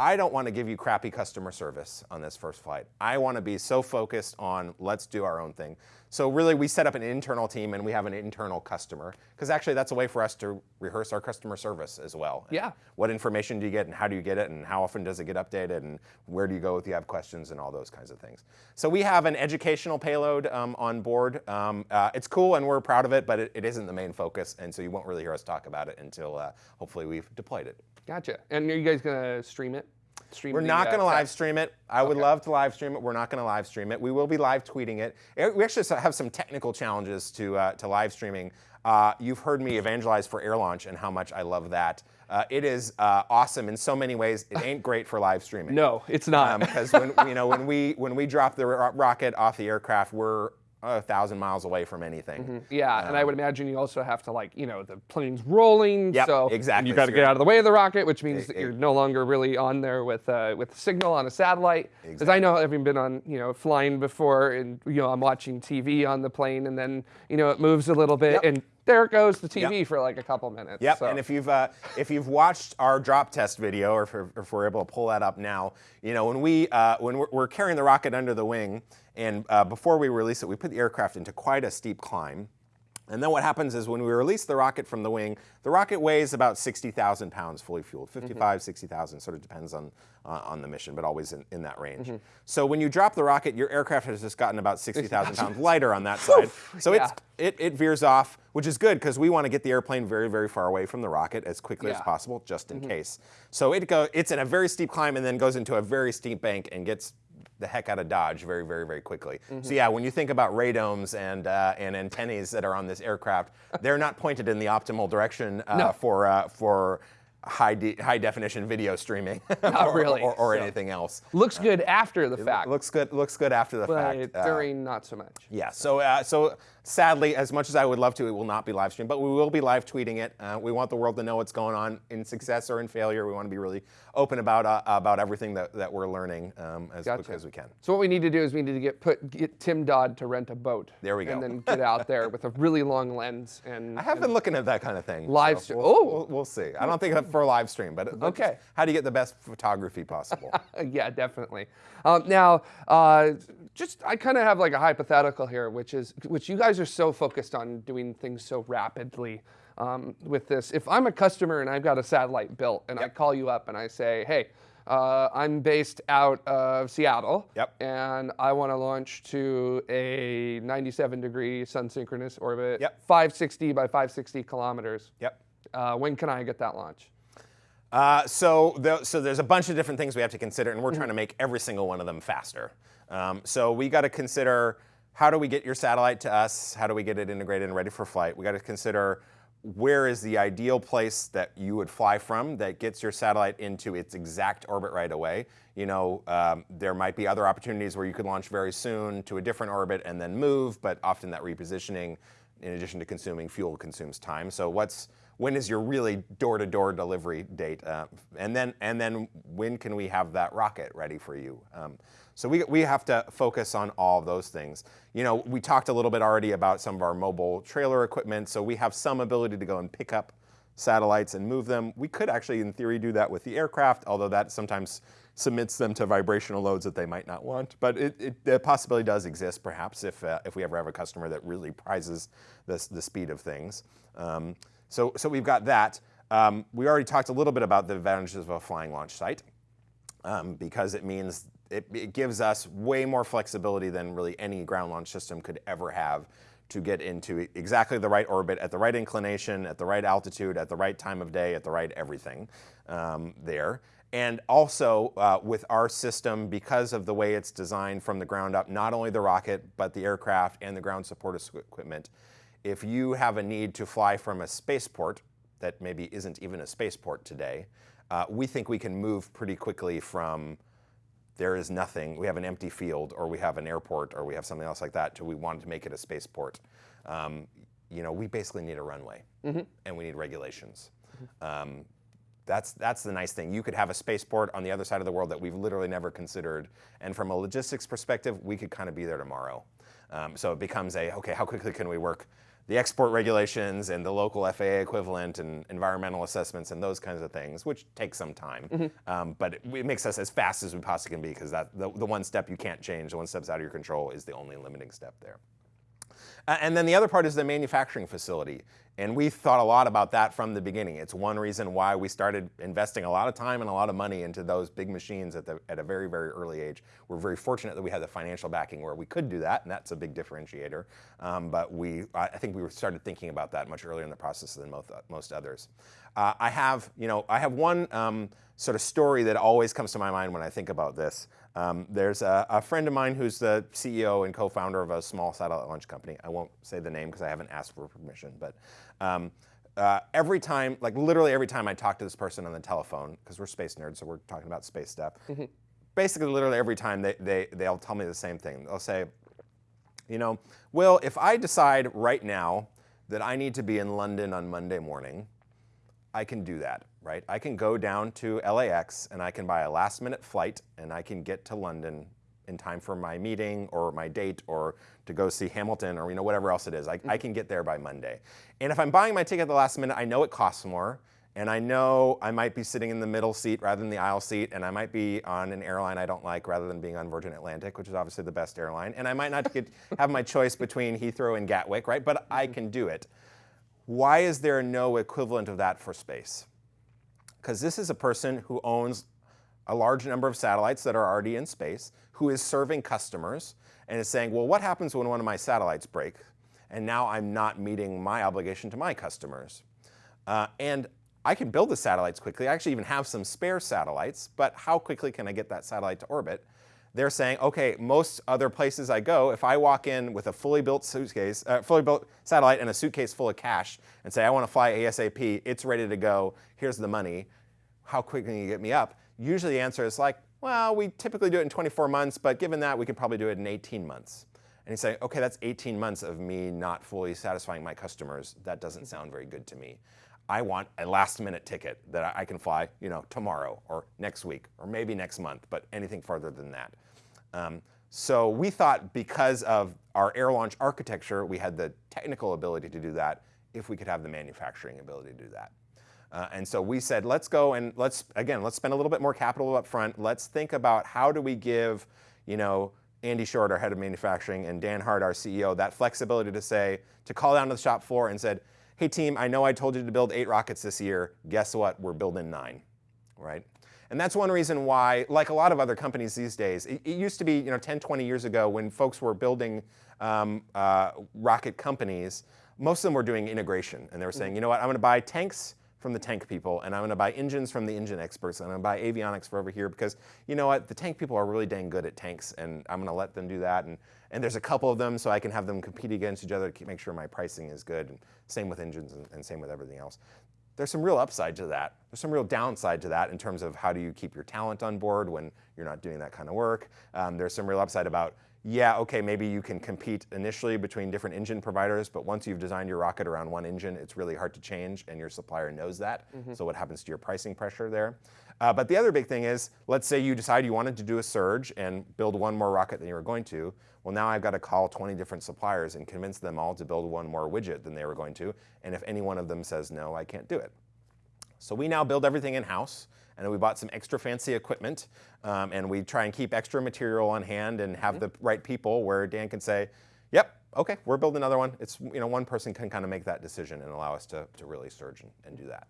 I don't want to give you crappy customer service on this first flight. I want to be so focused on let's do our own thing. So really we set up an internal team and we have an internal customer because actually that's a way for us to rehearse our customer service as well. Yeah. What information do you get and how do you get it and how often does it get updated and where do you go if you have questions and all those kinds of things. So we have an educational payload um, on board. Um, uh, it's cool and we're proud of it, but it, it isn't the main focus and so you won't really hear us talk about it until uh, hopefully we've deployed it. Gotcha. And are you guys going to stream it? Stream We're not uh, going to live stream it. I okay. would love to live stream it. We're not going to live stream it. We will be live tweeting it. We actually have some technical challenges to, uh, to live streaming. Uh, you've heard me evangelize for air launch and how much I love that. Uh, it is uh, awesome in so many ways. It ain't great for live streaming. No, it's not. Because um, when you know when we when we drop the ro rocket off the aircraft, we're a thousand miles away from anything. Yeah, and I would imagine you also have to like, you know, the plane's rolling, Yep, so exactly. you got to get out of the way of the rocket, which means that you're no longer really on there with uh, with signal on a satellite. Because I know having been on, you know, flying before, and you know, I'm watching TV on the plane, and then you know it moves a little bit, Yep. and there goes the TV for like a couple minutes. Yep, so- and if you've uh, if you've watched our drop test video, or if, we're- if we're able to pull that up now, you know when we uh, when we're, we're carrying the rocket under the wing, and uh, before we release it, we put the aircraft into quite a steep climb. And then what happens is when we release the rocket from the wing, the rocket weighs about 60,000 pounds fully fueled, 55, 60,000, sort of depends on, uh, on the mission, but always in, in that range. So when you drop the rocket, your aircraft has just gotten about 60,000 pounds lighter on that side. So it's, it, it veers off, which is good because we want to get the airplane very, very far away from the rocket as quickly as possible, just in case. So it go, it's in a very steep climb and then goes into a very steep bank and gets the heck out of Dodge very, very, very quickly. So yeah, when you think about radomes and uh, and antennae that are on this aircraft, they're not pointed in the optimal direction uh, No. for uh, for high de- high definition video streaming, or, really, or, or so. anything else. looks good after the fact, Looks good. Looks good after the but fact. Uh, during not so much. yeah. So uh, so sadly, as much as I would love to, it will not be live streamed, but we will be live tweeting it. Uh, we want the world to know what's going on in success or in failure. We want to be really open about uh, about everything that, that we're learning um, as Gotcha. quickly as we can. So what we need to do is we need to get put get Tim Dodd to rent a boat. There we go. And then get out there with a really long lens and I have been looking at that kind of thing. Live so stream- We'll, oh. we'll, we'll see. I don't think for a live stream, but but Okay. How do you get the best photography possible? Yeah, definitely. Um, now, uh, just I kind of have like a hypothetical here, which is which you guys are so focused on doing things so rapidly um, with this. If I'm a customer and I've got a satellite built, and I call you up and I say, hey. Uh, I'm based out of Seattle, Yep. and I want to launch to a 97 degree sun synchronous orbit, Yep. 560 by 560 kilometers. yep. Uh, when can I get that launch? Uh, so, the, so there's a bunch of different things we have to consider, and we're trying to make every single one of them faster. Um, so we got to consider how do we get your satellite to us? How do we get it integrated and ready for flight? We got to consider where is the ideal place that you would fly from that gets your satellite into its exact orbit right away. You know, um, there might be other opportunities where you could launch very soon to a different orbit and then move, but often that repositioning, in addition to consuming fuel, consumes time. So what's when is your really door-to-door delivery date, uh, and then and then when can we have that rocket ready for you? Um, so we, we have to focus on all of those things. You know, we talked a little bit already about some of our mobile trailer equipment, so we have some ability to go and pick up satellites and move them. We could actually, in theory, do that with the aircraft, although that sometimes submits them to vibrational loads that they might not want. But it, it, the possibility does exist, perhaps, if, uh, if we ever have a customer that really prizes the, the speed of things. Um, so, so we've got that. Um, we already talked a little bit about the advantages of a flying launch site um, because it means it, it gives us way more flexibility than really any ground launch system could ever have to get into exactly the right orbit at the right inclination, at the right altitude, at the right time of day, at the right everything um, there. And also uh, with our system, because of the way it's designed from the ground up, not only the rocket, but the aircraft and the ground support equipment, if you have a need to fly from a spaceport that maybe isn't even a spaceport today, uh, we think we can move pretty quickly from there is nothing, we have an empty field, or we have an airport, or we have something else like that, to we wanted to make it a spaceport. Um, you know, we basically need a runway, and we need regulations. Um, that's, that's the nice thing. You could have a spaceport on the other side of the world that we've literally never considered, and from a logistics perspective, we could kind of be there tomorrow. Um, so it becomes a, okay, how quickly can we work the export regulations and the local FAA equivalent and environmental assessments and those kinds of things, which takes some time. Um, but it, it makes us as fast as we possibly can be because that the, the one step you can't change, the one step's out of your control, is the only limiting step there. And then the other part is the manufacturing facility. And we thought a lot about that from the beginning. It's one reason why we started investing a lot of time and a lot of money into those big machines at, the, at a very, very early age. We're very fortunate that we had the financial backing where we could do that, and that's a big differentiator. Um, but we, I I think we started thinking about that much earlier in the process than most, most others. Uh, I have, you know, I have one um, sort of story that always comes to my mind when I think about this. Um, there's a, a friend of mine who's the CEO and co-founder of a small satellite launch company. I won't say the name because I haven't asked for permission, but um, uh, every time, like literally every time I talk to this person on the telephone, because we're space nerds, so we're talking about space stuff. Basically, literally every time they, they they'll tell me the same thing. They'll say, You know, Will, if I decide right now that I need to be in London on Monday morning, I can do that, right? I can go down to LAX and I can buy a last minute flight and I can get to London in time for my meeting or my date or to go see Hamilton or you know whatever else it is. I, I mm-hmm. can get there by Monday. And if I'm buying my ticket at the last minute, I know it costs more and I know I might be sitting in the middle seat rather than the aisle seat, and I might be on an airline I don't like rather than being on Virgin Atlantic, which is obviously the best airline, and I might not get, have my choice between Heathrow and Gatwick, right? But I mm-hmm. can do it. Why is there no equivalent of that for space? Because this is a person who owns a large number of satellites that are already in space, who is serving customers, and is saying, well, what happens when one of my satellites break? And now I'm not meeting my obligation to my customers. Uh, and I can build the satellites quickly. I actually even have some spare satellites, but how quickly can I get that satellite to orbit? They're saying, okay, most other places I go, if I walk in with a fully built suitcase, uh, fully built satellite and a suitcase full of cash and say, I want to fly ASAP, it's ready to go, here's the money, how quick can you get me up? Usually the answer is like, well, we typically do it in 24 months, but given that, we can probably do it in 18 months. And you say, okay, that's 18 months of me not fully satisfying my customers. That doesn't sound very good to me. I want a last minute ticket that I can fly, you know, tomorrow or next week or maybe next month, but anything farther than that. Um, so we thought because of our air launch architecture, we had the technical ability to do that if we could have the manufacturing ability to do that. Uh, and so we said, let's go and let's, again, let's spend a little bit more capital up front. Let's think about how do we give, you know, Andy Short, our head of manufacturing, and Dan Hart, our CEO, that flexibility to say, to call down to the shop floor and said, hey team, I know I told you to build eight rockets this year. Guess what? We're building nine, right? And that's one reason why, like a lot of other companies these days, it, it used to be, you know, 10, 20 years ago when folks were building um, uh, rocket companies, most of them were doing integration. And they were saying, you know what, I'm going to buy tanks from the tank people, and I'm to buy engines from the engine experts, and I'm to buy avionics for over here because you know what, the tank people are really dang good at tanks, and I'm going to let them do that. And and there's a couple of them, so I can have them compete against each other to make sure my pricing is good. And same with engines, and, and same with everything else. There's some real upside to that. There's some real downside to that in terms of how do you keep your talent on board when you're not doing that kind of work. Um, there's some real upside about yeah, okay, maybe you can compete initially between different engine providers, but once you've designed your rocket around one engine, it's really hard to change, and your supplier knows that. Mm -hmm. So what happens to your pricing pressure there? Uh, but the other big thing is, let's say you decide you wanted to do a surge and build one more rocket than you were going to. Well, now I've got to call 20 different suppliers and convince them all to build one more widget than they were going to. And if any one of them says no, I can't do it. So we now build everything in-house and we bought some extra fancy equipment, um, and we try and keep extra material on hand and have mm -hmm. the right people where Dan can say, yep, okay, we're building another one. It's, you know, one person can kind of make that decision and allow us to, to really surge and, and do that.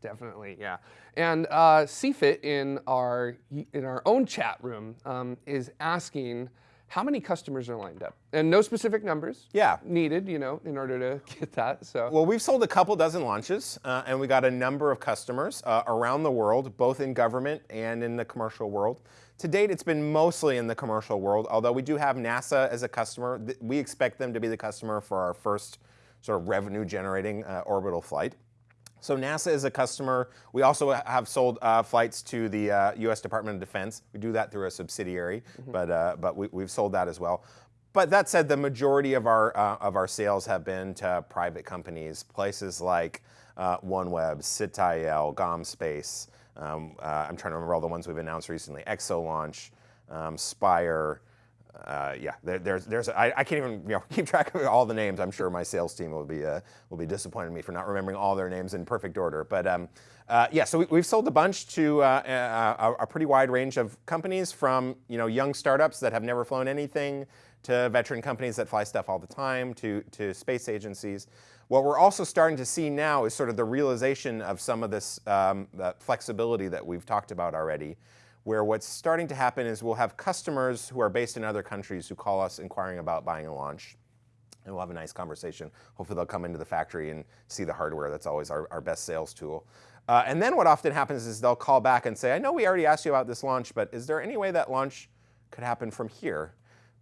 Definitely, yeah. And uh, CFIT in our in our own chat room um, is asking how many customers are lined up? And no specific numbers yeah. needed, you know, in order to get that. So Well, we've sold a couple dozen launches, uh, and we got a number of customers uh, around the world, both in government and in the commercial world. To date, it's been mostly in the commercial world, although we do have NASA as a customer. We expect them to be the customer for our first sort of revenue-generating uh, orbital flight. So NASA is a customer. We also have sold uh, flights to the uh, U.S. Department of Defense. We do that through a subsidiary, mm -hmm. but uh, but we, have sold that as well. But that said, the majority of our uh, of our sales have been to private companies, places like uh, OneWeb, Sitael, GomSpace. Um, uh, I'm trying to remember all the ones we've announced recently: ExoLaunch, um, Spire uh, yeah, there, there's, there's, I, I, can't even you know, keep track of all the names. I'm sure my sales team will be, uh, will be disappointed in me for not remembering all their names in perfect order. But um, uh, yeah, so we, have sold a bunch to uh, a, a, pretty wide range of companies from you know, young startups that have never flown anything to veteran companies that fly stuff all the time to, to space agencies. What we're also starting to see now is sort of the realization of some of this um, flexibility that we've talked about already where what's starting to happen is we'll have customers who are based in other countries who call us inquiring about buying a launch. And we'll have a nice conversation. Hopefully they'll come into the factory and see the hardware. That's always our, our best sales tool. Uh, and then what often happens is they'll call back and say, I know we already asked you about this launch, but is there any way that launch could happen from here?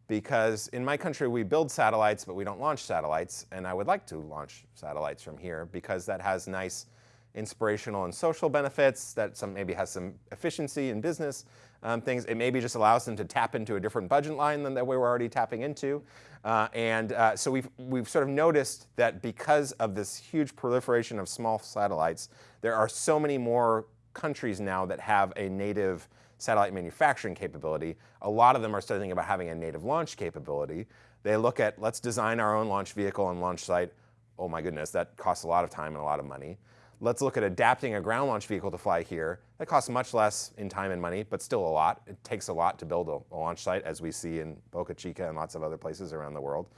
Because in my country, we build satellites, but we don't launch satellites. And I would like to launch satellites from here because that has nice inspirational and social benefits, that some maybe has some efficiency in business um, things. It maybe just allows them to tap into a different budget line than that we were already tapping into. Uh, and uh, so we've, we've sort of noticed that because of this huge proliferation of small satellites, there are so many more countries now that have a native satellite manufacturing capability. A lot of them are starting about having a native launch capability. They look at, let's design our own launch vehicle and launch site. Oh my goodness, that costs a lot of time and a lot of money. Let's look at adapting a ground launch vehicle to fly here. That costs much less in time and money, but still a lot. It takes a lot to build a, a launch site, as we see in Boca Chica and lots of other places around the world.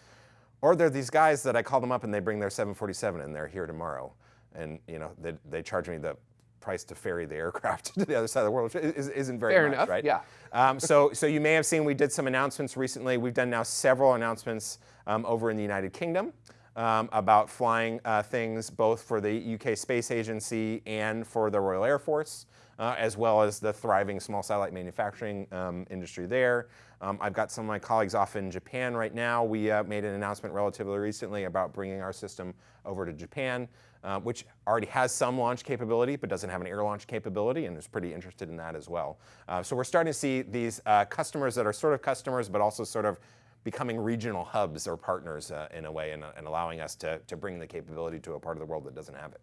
Or there are these guys that I call them up and they bring their 747 and they're here tomorrow. And you know, they, they charge me the price to ferry the aircraft to the other side of the world, which is, not very Fair much, enough, right? Yeah. Um, so, so you may have seen we did some announcements recently. We've done now several announcements um, over in the United Kingdom um, about flying uh, things both for the UK Space Agency and for the Royal Air Force, uh, as well as the thriving small satellite manufacturing um, industry there. Um, I've got some of my colleagues off in Japan right now. We uh, made an announcement relatively recently about bringing our system over to Japan, uh, which already has some launch capability, but doesn't have an air launch capability, and is pretty interested in that as well. Uh, so we're starting to see these uh, customers that are sort of customers, but also sort of becoming regional hubs or partners uh, in a way and, and, allowing us to, to bring the capability to a part of the world that doesn't have it.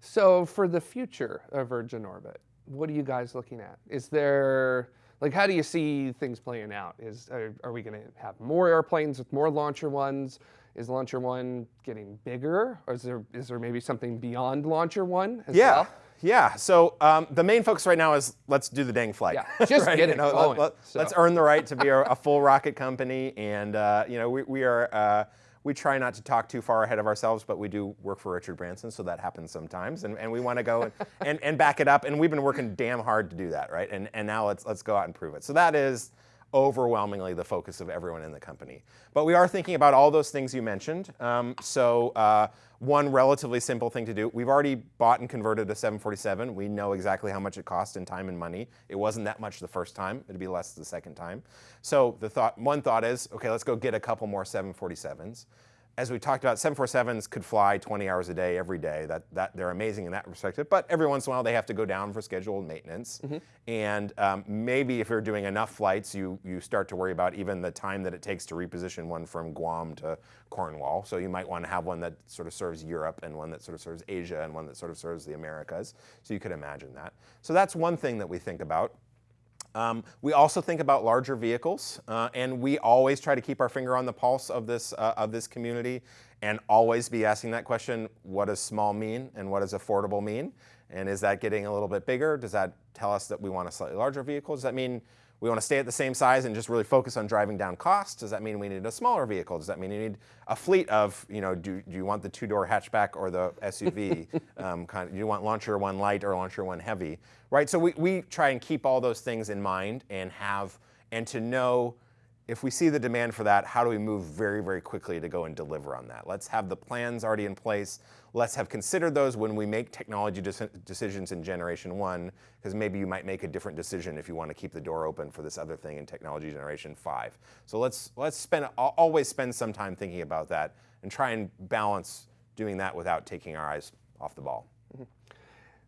So for the future of Virgin Orbit, what are you guys looking at? Is there, like how do you see things playing out? Is Are, are we gonna have more airplanes with more Launcher Ones? Is Launcher One getting bigger? Or is there, is there maybe something beyond Launcher One as yeah. well? Yeah, so um, the main focus right now is let's do the dang flight. Yeah, just right? get it you know, going. Let, us so. earn the right to be a, a full rocket company, and uh, you know we, we are uh, we try not to talk too far ahead of ourselves, but we do work for Richard Branson, so that happens sometimes, and, and we want to go and, and, and back it up, and we've been working damn hard to do that, right? And and now let's let's go out and prove it. So that is overwhelmingly the focus of everyone in the company. But we are thinking about all those things you mentioned. Um, so uh, one relatively simple thing to do, we've already bought and converted a 747. We know exactly how much it cost in time and money. It wasn't that much the first time. It'd be less the second time. So the thought, one thought is, okay, let's go get a couple more 747s as we talked about, 747s could fly 20 hours a day every day. That, that they're amazing in that perspective. But every once in a while, they have to go down for scheduled maintenance. Mm -hmm. And um, maybe if you're doing enough flights, you you start to worry about even the time that it takes to reposition one from Guam to Cornwall. So you might want to have one that sort of serves Europe, and one that sort of serves Asia, and one that sort of serves the Americas. So you could imagine that. So that's one thing that we think about. Um, we also think about larger vehicles, uh, and we always try to keep our finger on the pulse of this, uh, of this community and always be asking that question, what does small mean and what does affordable mean? And is that getting a little bit bigger? Does that tell us that we want a slightly larger vehicle? Does that mean we want to stay at the same size and just really focus on driving down costs? Does that mean we need a smaller vehicle? Does that mean you need a fleet of, you know, do, do you want the two-door hatchback or the SUV? um, kind of, do you want launcher one light or launcher one heavy? Right, so we, we try and keep all those things in mind and have, and to know if we see the demand for that, how do we move very, very quickly to go and deliver on that? Let's have the plans already in place. Let's have considered those when we make technology decisions in generation one, because maybe you might make a different decision if you want to keep the door open for this other thing in technology generation five. So let's, let's spend, always spend some time thinking about that and try and balance doing that without taking our eyes off the ball. Mm -hmm.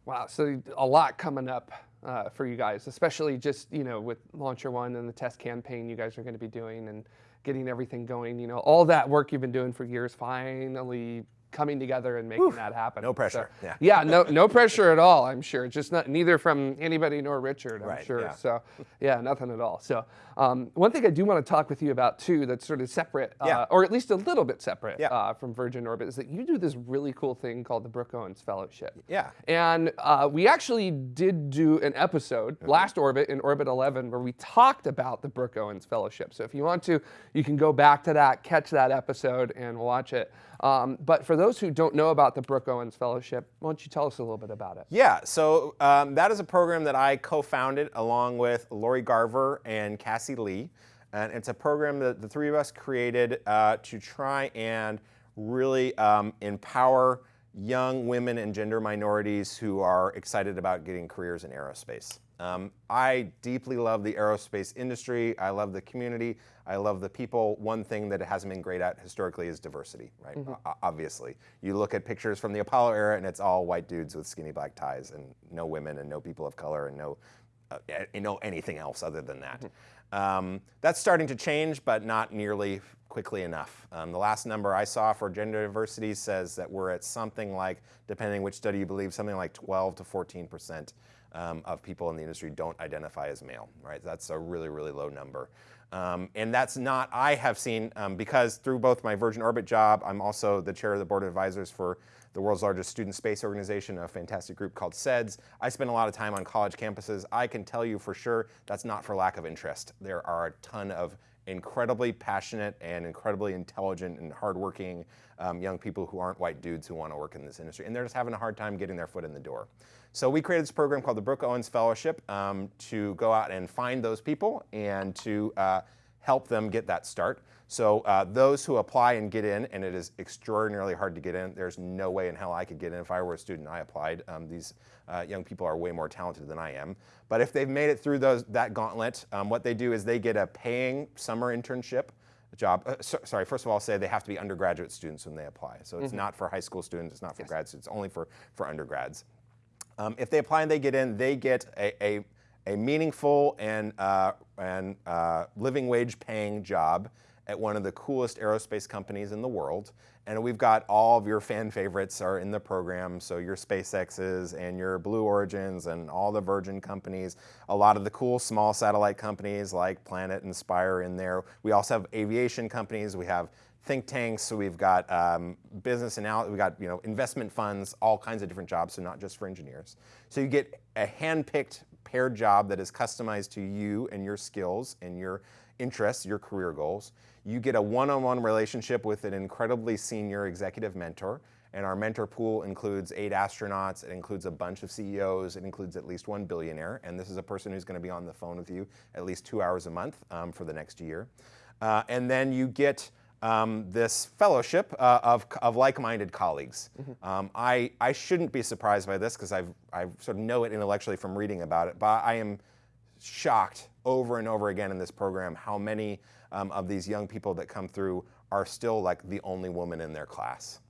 Wow, so a lot coming up uh, for you guys, especially just you know with Launcher One and the test campaign you guys are going to be doing and getting everything going. You know, all that work you've been doing for years finally coming together and making that happen. No pressure. So, yeah. Yeah. No, no pressure at all. I'm sure. Just not neither from anybody nor Richard. I'm right, sure. Yeah. So, yeah, nothing at all. So, um, one thing I do want to talk with you about too, that's sort of separate, uh, yeah. or at least a little bit separate uh, from Virgin Orbit, is that you do this really cool thing called the Brooke Owens Fellowship. Yeah. And uh, we actually did do an episode, mm -hmm. last orbit in Orbit 11, where we talked about the Brooke Owens Fellowship. So if you want to, you can go back to that, catch that episode, and watch it. Um, but for those who don't know about the Brooke Owens Fellowship, why don't you tell us a little bit about it? Yeah, so um, that is a program that I co-founded along with Lori Garver and Cassie Lee. And it's a program that the three of us created uh, to try and really um, empower young women and gender minorities who are excited about getting careers in aerospace. Um, I deeply love the aerospace industry. I love the community. I love the people. One thing that it hasn't been great at historically is diversity, right? Mm-hmm. O- obviously. You look at pictures from the Apollo era and it's all white dudes with skinny black ties and no women and no people of color and no, uh, know anything else other than that. Mm-hmm. Um, that's starting to change, but not nearly quickly enough. Um, the last number I saw for gender diversity says that we're at something like, depending which study you believe, something like 12 to 14 percent um, of people in the industry don't identify as male, right? That's a really, really low number. Um, and that's not, I have seen, um, because through both my Virgin Orbit job, I'm also the chair of the board of advisors for the world's largest student space organization, a fantastic group called SEDS. I spend a lot of time on college campuses. I can tell you for sure that's not for lack of interest. There are a ton of incredibly passionate and incredibly intelligent and hardworking um, young people who aren't white dudes who want to work in this industry. And they're just having a hard time getting their foot in the door. So we created this program called the Brooke Owens Fellowship um, to go out and find those people and to uh, help them get that start. So uh, those who apply and get in, and it is extraordinarily hard to get in. There's no way in hell I could get in if I were a student. I applied. Um, these uh, young people are way more talented than I am. But if they've made it through those that gauntlet, um, what they do is they get a paying summer internship job. Uh, so, sorry, first of all, I'll say they have to be undergraduate students when they apply. So it's mm-hmm. not for high school students. It's not for yes. grad students. Only for for undergrads. Um, if they apply and they get in, they get a, a, a meaningful and, uh, and uh, living wage paying job at one of the coolest aerospace companies in the world. And we've got all of your fan favorites are in the program. So your SpaceX's and your Blue Origins and all the Virgin companies, a lot of the cool small satellite companies like Planet and Spire in there. We also have aviation companies. We have think tanks. So we've got um, business analysis, we've got you know investment funds, all kinds of different jobs. So not just for engineers. So you get a hand-picked paired job that is customized to you and your skills and your interests, your career goals. You get a one-on-one relationship with an incredibly senior executive mentor. And our mentor pool includes eight astronauts, it includes a bunch of CEOs, it includes at least one billionaire. And this is a person who's going to be on the phone with you at least two hours a month um, for the next year. Uh, and then you get um, this fellowship uh, of, of like-minded colleagues. Mm-hmm. Um, I, I shouldn't be surprised by this because I sort of know it intellectually from reading about it, but I am shocked over and over again in this program how many um, of these young people that come through are still like the only woman in their class,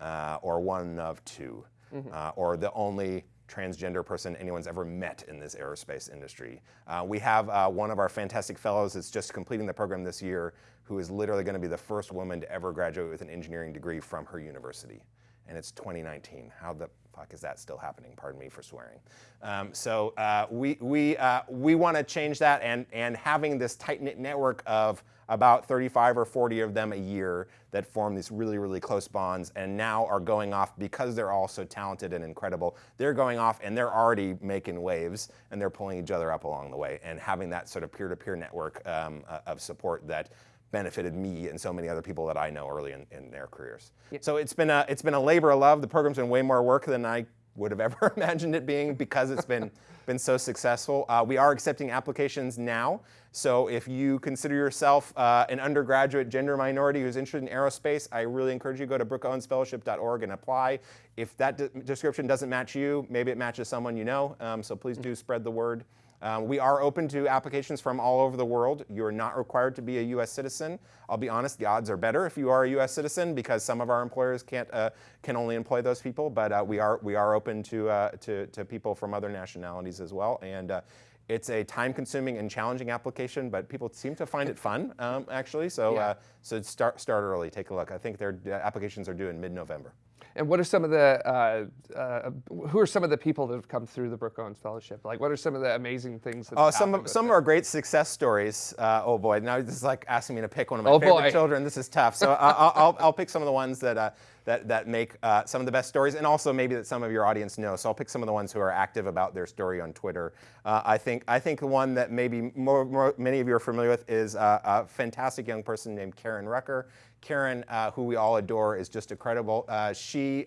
uh, or one of 2 mm-hmm. uh, or the only transgender person anyone's ever met in this aerospace industry. Uh, we have uh, one of our fantastic fellows that's just completing the program this year who is literally going to be the first woman to ever graduate with an engineering degree from her university. And it's 2019. How the fuck is that still happening? Pardon me for swearing. Um, so uh, we, we, uh, we want to change that and, and having this tight-knit network of about 35 or 40 of them a year that form these really, really close bonds and now are going off because they're all so talented and incredible. They're going off and they're already making waves and they're pulling each other up along the way and having that sort of peer-to-peer network um, uh, of support that benefited me and so many other people that I know early in, in their careers. Yeah. So it's been a it's been a labor of love. The program's been way more work than I would have ever imagined it being because it's been been so successful. Uh, we are accepting applications now. So if you consider yourself uh, an undergraduate gender minority who's interested in aerospace, I really encourage you to go to brookeowensfellowship.org and apply. If that de description doesn't match you, maybe it matches someone you know. Um, so please do spread the word. Um, we are open to applications from all over the world. You're not required to be a U.S. citizen. I'll be honest, the odds are better if you are a U.S. citizen because some of our employers can't uh, can only employ those people. But uh, we are we are open to, uh, to, to people from other nationalities as well. And uh, it's a time-consuming and challenging application, but people seem to find it fun um, actually. So yeah. Uh, so start start early. Take a look. I think their applications are due in mid-November. And what are some of the uh, uh, who are some of the people that have come through the Brooke Owens Fellowship? Like, what are some of the amazing things? That oh, some of, some are great success stories. Uh, oh boy, now this is like asking me to pick one of my oh favorite boy. children. This is tough. So I'll, I'll, I'll, pick some of the ones that uh, that that make uh, some of the best stories, and also maybe that some of your audience know. So I'll pick some of the ones who are active about their story on Twitter. Uh, I think I think the one that maybe more, more, many of you are familiar with is a fantastic young person named Karen Rucker. Karen, who we all adore, is just incredible. she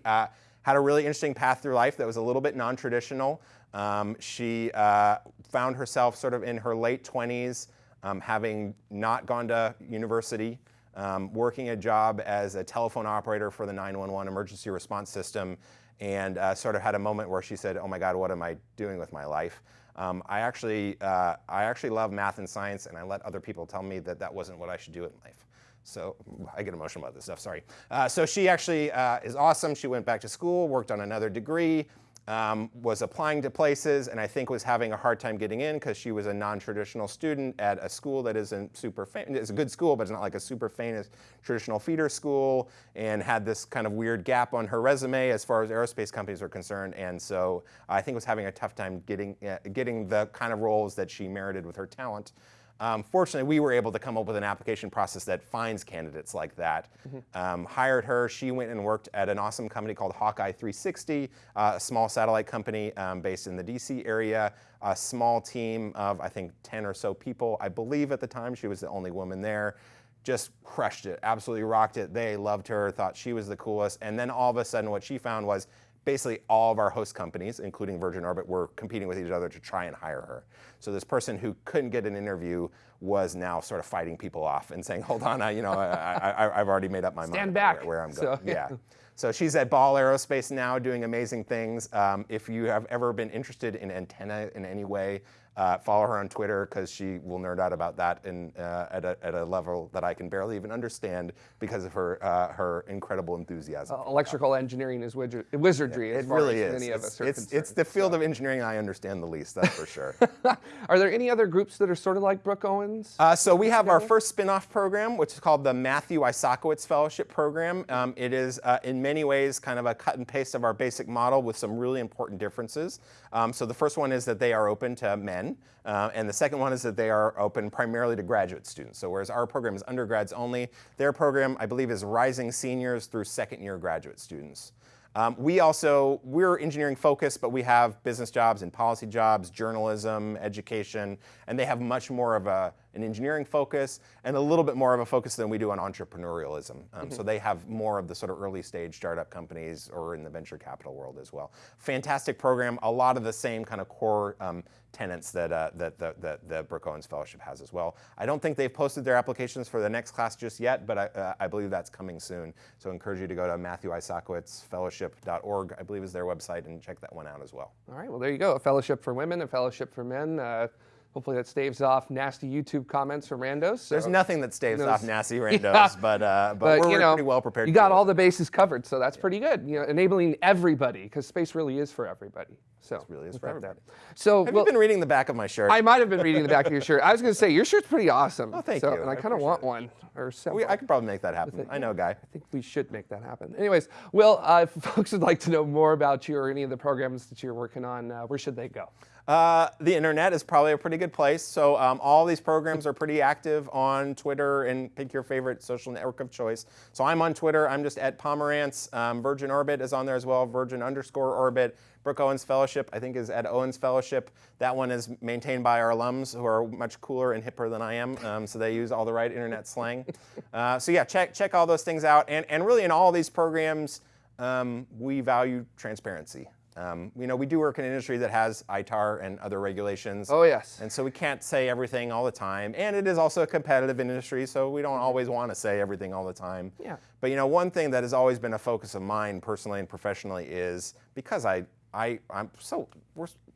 had a really interesting path through life that was a little bit non-traditional. Um, she uh, found herself sort of in her late 20s, um, having not gone to university, um, working a job as a telephone operator for the 911 emergency response system, and uh, sort of had a moment where she said, oh my God, what am I doing with my life? Um, I actually, uh, I actually love math and science, and I let other people tell me that that wasn't what I should do in life. So I get emotional about this stuff, sorry. Uh, so she actually uh, is awesome. She went back to school, worked on another degree, um, was applying to places, and I think was having a hard time getting in because she was a non-traditional student at a school that isn't super famous. It's a good school, but it's not like a super famous traditional feeder school, and had this kind of weird gap on her resume as far as aerospace companies are concerned. And so I think was having a tough time getting uh, getting the kind of roles that she merited with her talent. Um, fortunately, we were able to come up with an application process that finds candidates like that. Mm -hmm. um, hired her. She went and worked at an awesome company called Hawkeye 360, uh, a small satellite company um, based in the DC area. A small team of, I think, 10 or so people. I believe at the time she was the only woman there just crushed it, absolutely rocked it. They loved her, thought she was the coolest. And then all of a sudden, what she found was basically all of our host companies, including Virgin Orbit, were competing with each other to try and hire her. So this person who couldn't get an interview was now sort of fighting people off and saying, "Hold on, I, you know, I, have already made up my Stand mind back. Where, where I'm going." So, yeah. So she's at Ball Aerospace now, doing amazing things. Um, if you have ever been interested in antenna in any way, uh, follow her on Twitter because she will nerd out about that in, uh, at, a, at, a, level that I can barely even understand because of her uh, her incredible enthusiasm. Uh, electrical engineering is wizardry. Yeah, it really is. it's, it's, it's, the field so. of engineering I understand the least, that's for sure. are there any other groups that are sort of like Brooke Owens? Uh, so we have our first spin-off program, which is called the Matthew Isakowitz Fellowship Program. Um, it is uh, in many ways kind of a cut and paste of our basic model with some really important differences. Um, so the first one is that they are open to men. Uh, and the second one is that they are open primarily to graduate students. So whereas our program is undergrads only, their program, I believe, is rising seniors through second year graduate students. Um, we also, we're engineering focused, but we have business jobs and policy jobs, journalism, education, and they have much more of a, an engineering focus and a little bit more of a focus than we do on entrepreneurialism. Um, mm -hmm. So they have more of the sort of early stage startup companies or in the venture capital world as well. Fantastic program, a lot of the same kind of core um, tenants that, uh, that, that, that the Brooke Owens Fellowship has as well. I don't think they've posted their applications for the next class just yet, but I, uh, I believe that's coming soon. So I encourage you to go to matthewisakowitzfellowship.org, I believe is their website, and check that one out as well. All right, well, there you go. A fellowship for women, a fellowship for men. Uh, Hopefully that staves off nasty YouTube comments from randos. So. There's nothing that staves off nasty randos, yeah. but, uh, but, but, we're you know, pretty well prepared. You got all the bases covered, so that's yeah. pretty good. You know, enabling everybody, because space really is for everybody. So it really is for everybody. So have well, you been reading the back of my shirt? I might have been reading the back of your shirt. I was going to say your shirt's pretty awesome. Oh, thank so, you. And I, I kind of want it. one or several. We, I could probably make that happen. I know, guy. I think we should make that happen. Anyways, well, uh, if folks would like to know more about you or any of the programs that you're working on, uh, where should they go? Uh, the internet is probably a pretty good place. So um, all these programs are pretty active on Twitter and pick your favorite social network of choice. So I'm on Twitter. I'm just at Pomerantz. Um, Virgin Orbit is on there as well. Virgin underscore Orbit. Brooke Owens Fellowship, I think, is at Owens Fellowship. That one is maintained by our alums who are much cooler and hipper than I am, um, so they use all the right internet slang. Uh, so yeah, check check all those things out. And and really, in all these programs, um, we value transparency. Um, you know, we do work in an industry that has ITAR and other regulations. Oh, yes. And so we can't say everything all the time. And it is also a competitive industry, so we don't always want to say everything all the time. Yeah. But, you know, one thing that has always been a focus of mine personally and professionally is because I, I, I'm so,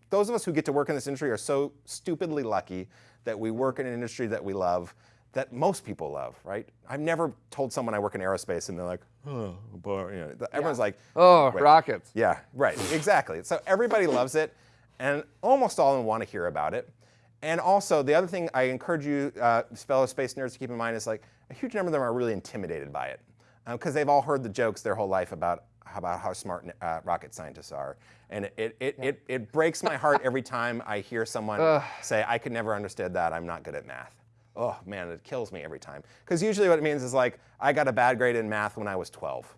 those of us who get to work in this industry are so stupidly lucky that we work in an industry that we love that most people love, right? I've never told someone I work in aerospace and they're like, oh, boy, you know, everyone's yeah. like, oh, right. rockets. Yeah, right, exactly. So everybody loves it, and almost all of them want to hear about it. And also, the other thing I encourage you, uh, fellow space nerds, to keep in mind is like a huge number of them are really intimidated by it because um, they've all heard the jokes their whole life about about how smart uh, rocket scientists are. And it, it, yeah. it, it, breaks my heart every time I hear someone say, I could never understand that, I'm not good at math oh man, it kills me every time. Because usually what it means is like, I got a bad grade in math when I was 12.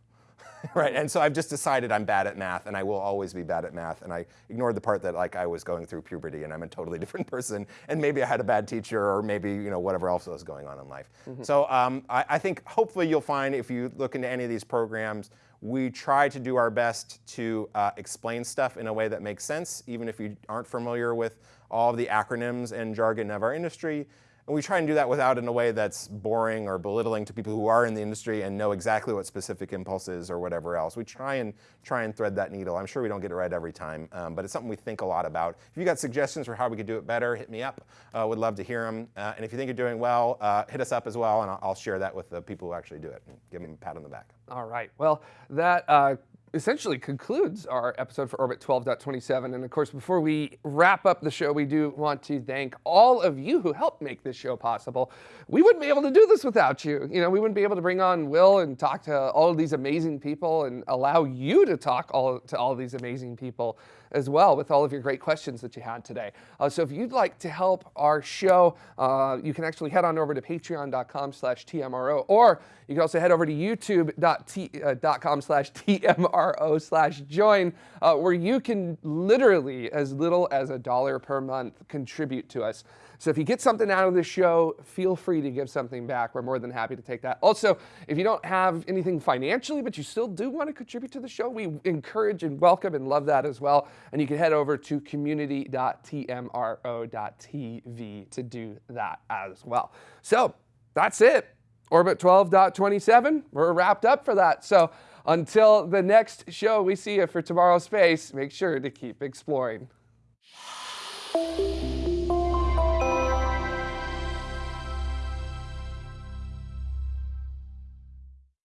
right, and so I've just decided I'm bad at math and I will always be bad at math and I ignored the part that like I was going through puberty and I'm a totally different person and maybe I had a bad teacher or maybe you know whatever else was going on in life. Mm -hmm. So um, I, I think hopefully you'll find if you look into any of these programs, we try to do our best to uh, explain stuff in a way that makes sense, even if you aren't familiar with all of the acronyms and jargon of our industry. And we try and do that without in a way that's boring or belittling to people who are in the industry and know exactly what specific impulse is or whatever else. We try and try and thread that needle. I'm sure we don't get it right every time, um, but it's something we think a lot about. If you got suggestions for how we could do it better, hit me up. Uh, would love to hear them. Uh, and if you think you're doing well, uh, hit us up as well, and I'll, I'll, share that with the people who actually do it and give them a pat on the back. All right. Well, that uh, essentially concludes our episode for Orbit 12.27. And of course, before we wrap up the show, we do want to thank all of you who helped make this show possible. We wouldn't be able to do this without you. You know, we wouldn't be able to bring on Will and talk to all of these amazing people and allow you to talk all to all of these amazing people as well with all of your great questions that you had today. Uh, so if you'd like to help our show, uh, you can actually head on over to patreon.com slash TMRO, or you can also head over to youtube.com uh, slash TMRO slash join, uh, where you can literally, as little as a dollar per month, contribute to us. So if you get something out of this show, feel free to give something back. We're more than happy to take that. Also, if you don't have anything financially, but you still do want to contribute to the show, we encourage and welcome and love that as well. And you can head over to community.tmro.tv to do that as well. So that's it. Orbit 12.27, we're wrapped up for that. So until the next show we see you for tomorrow's Space, make sure to keep exploring.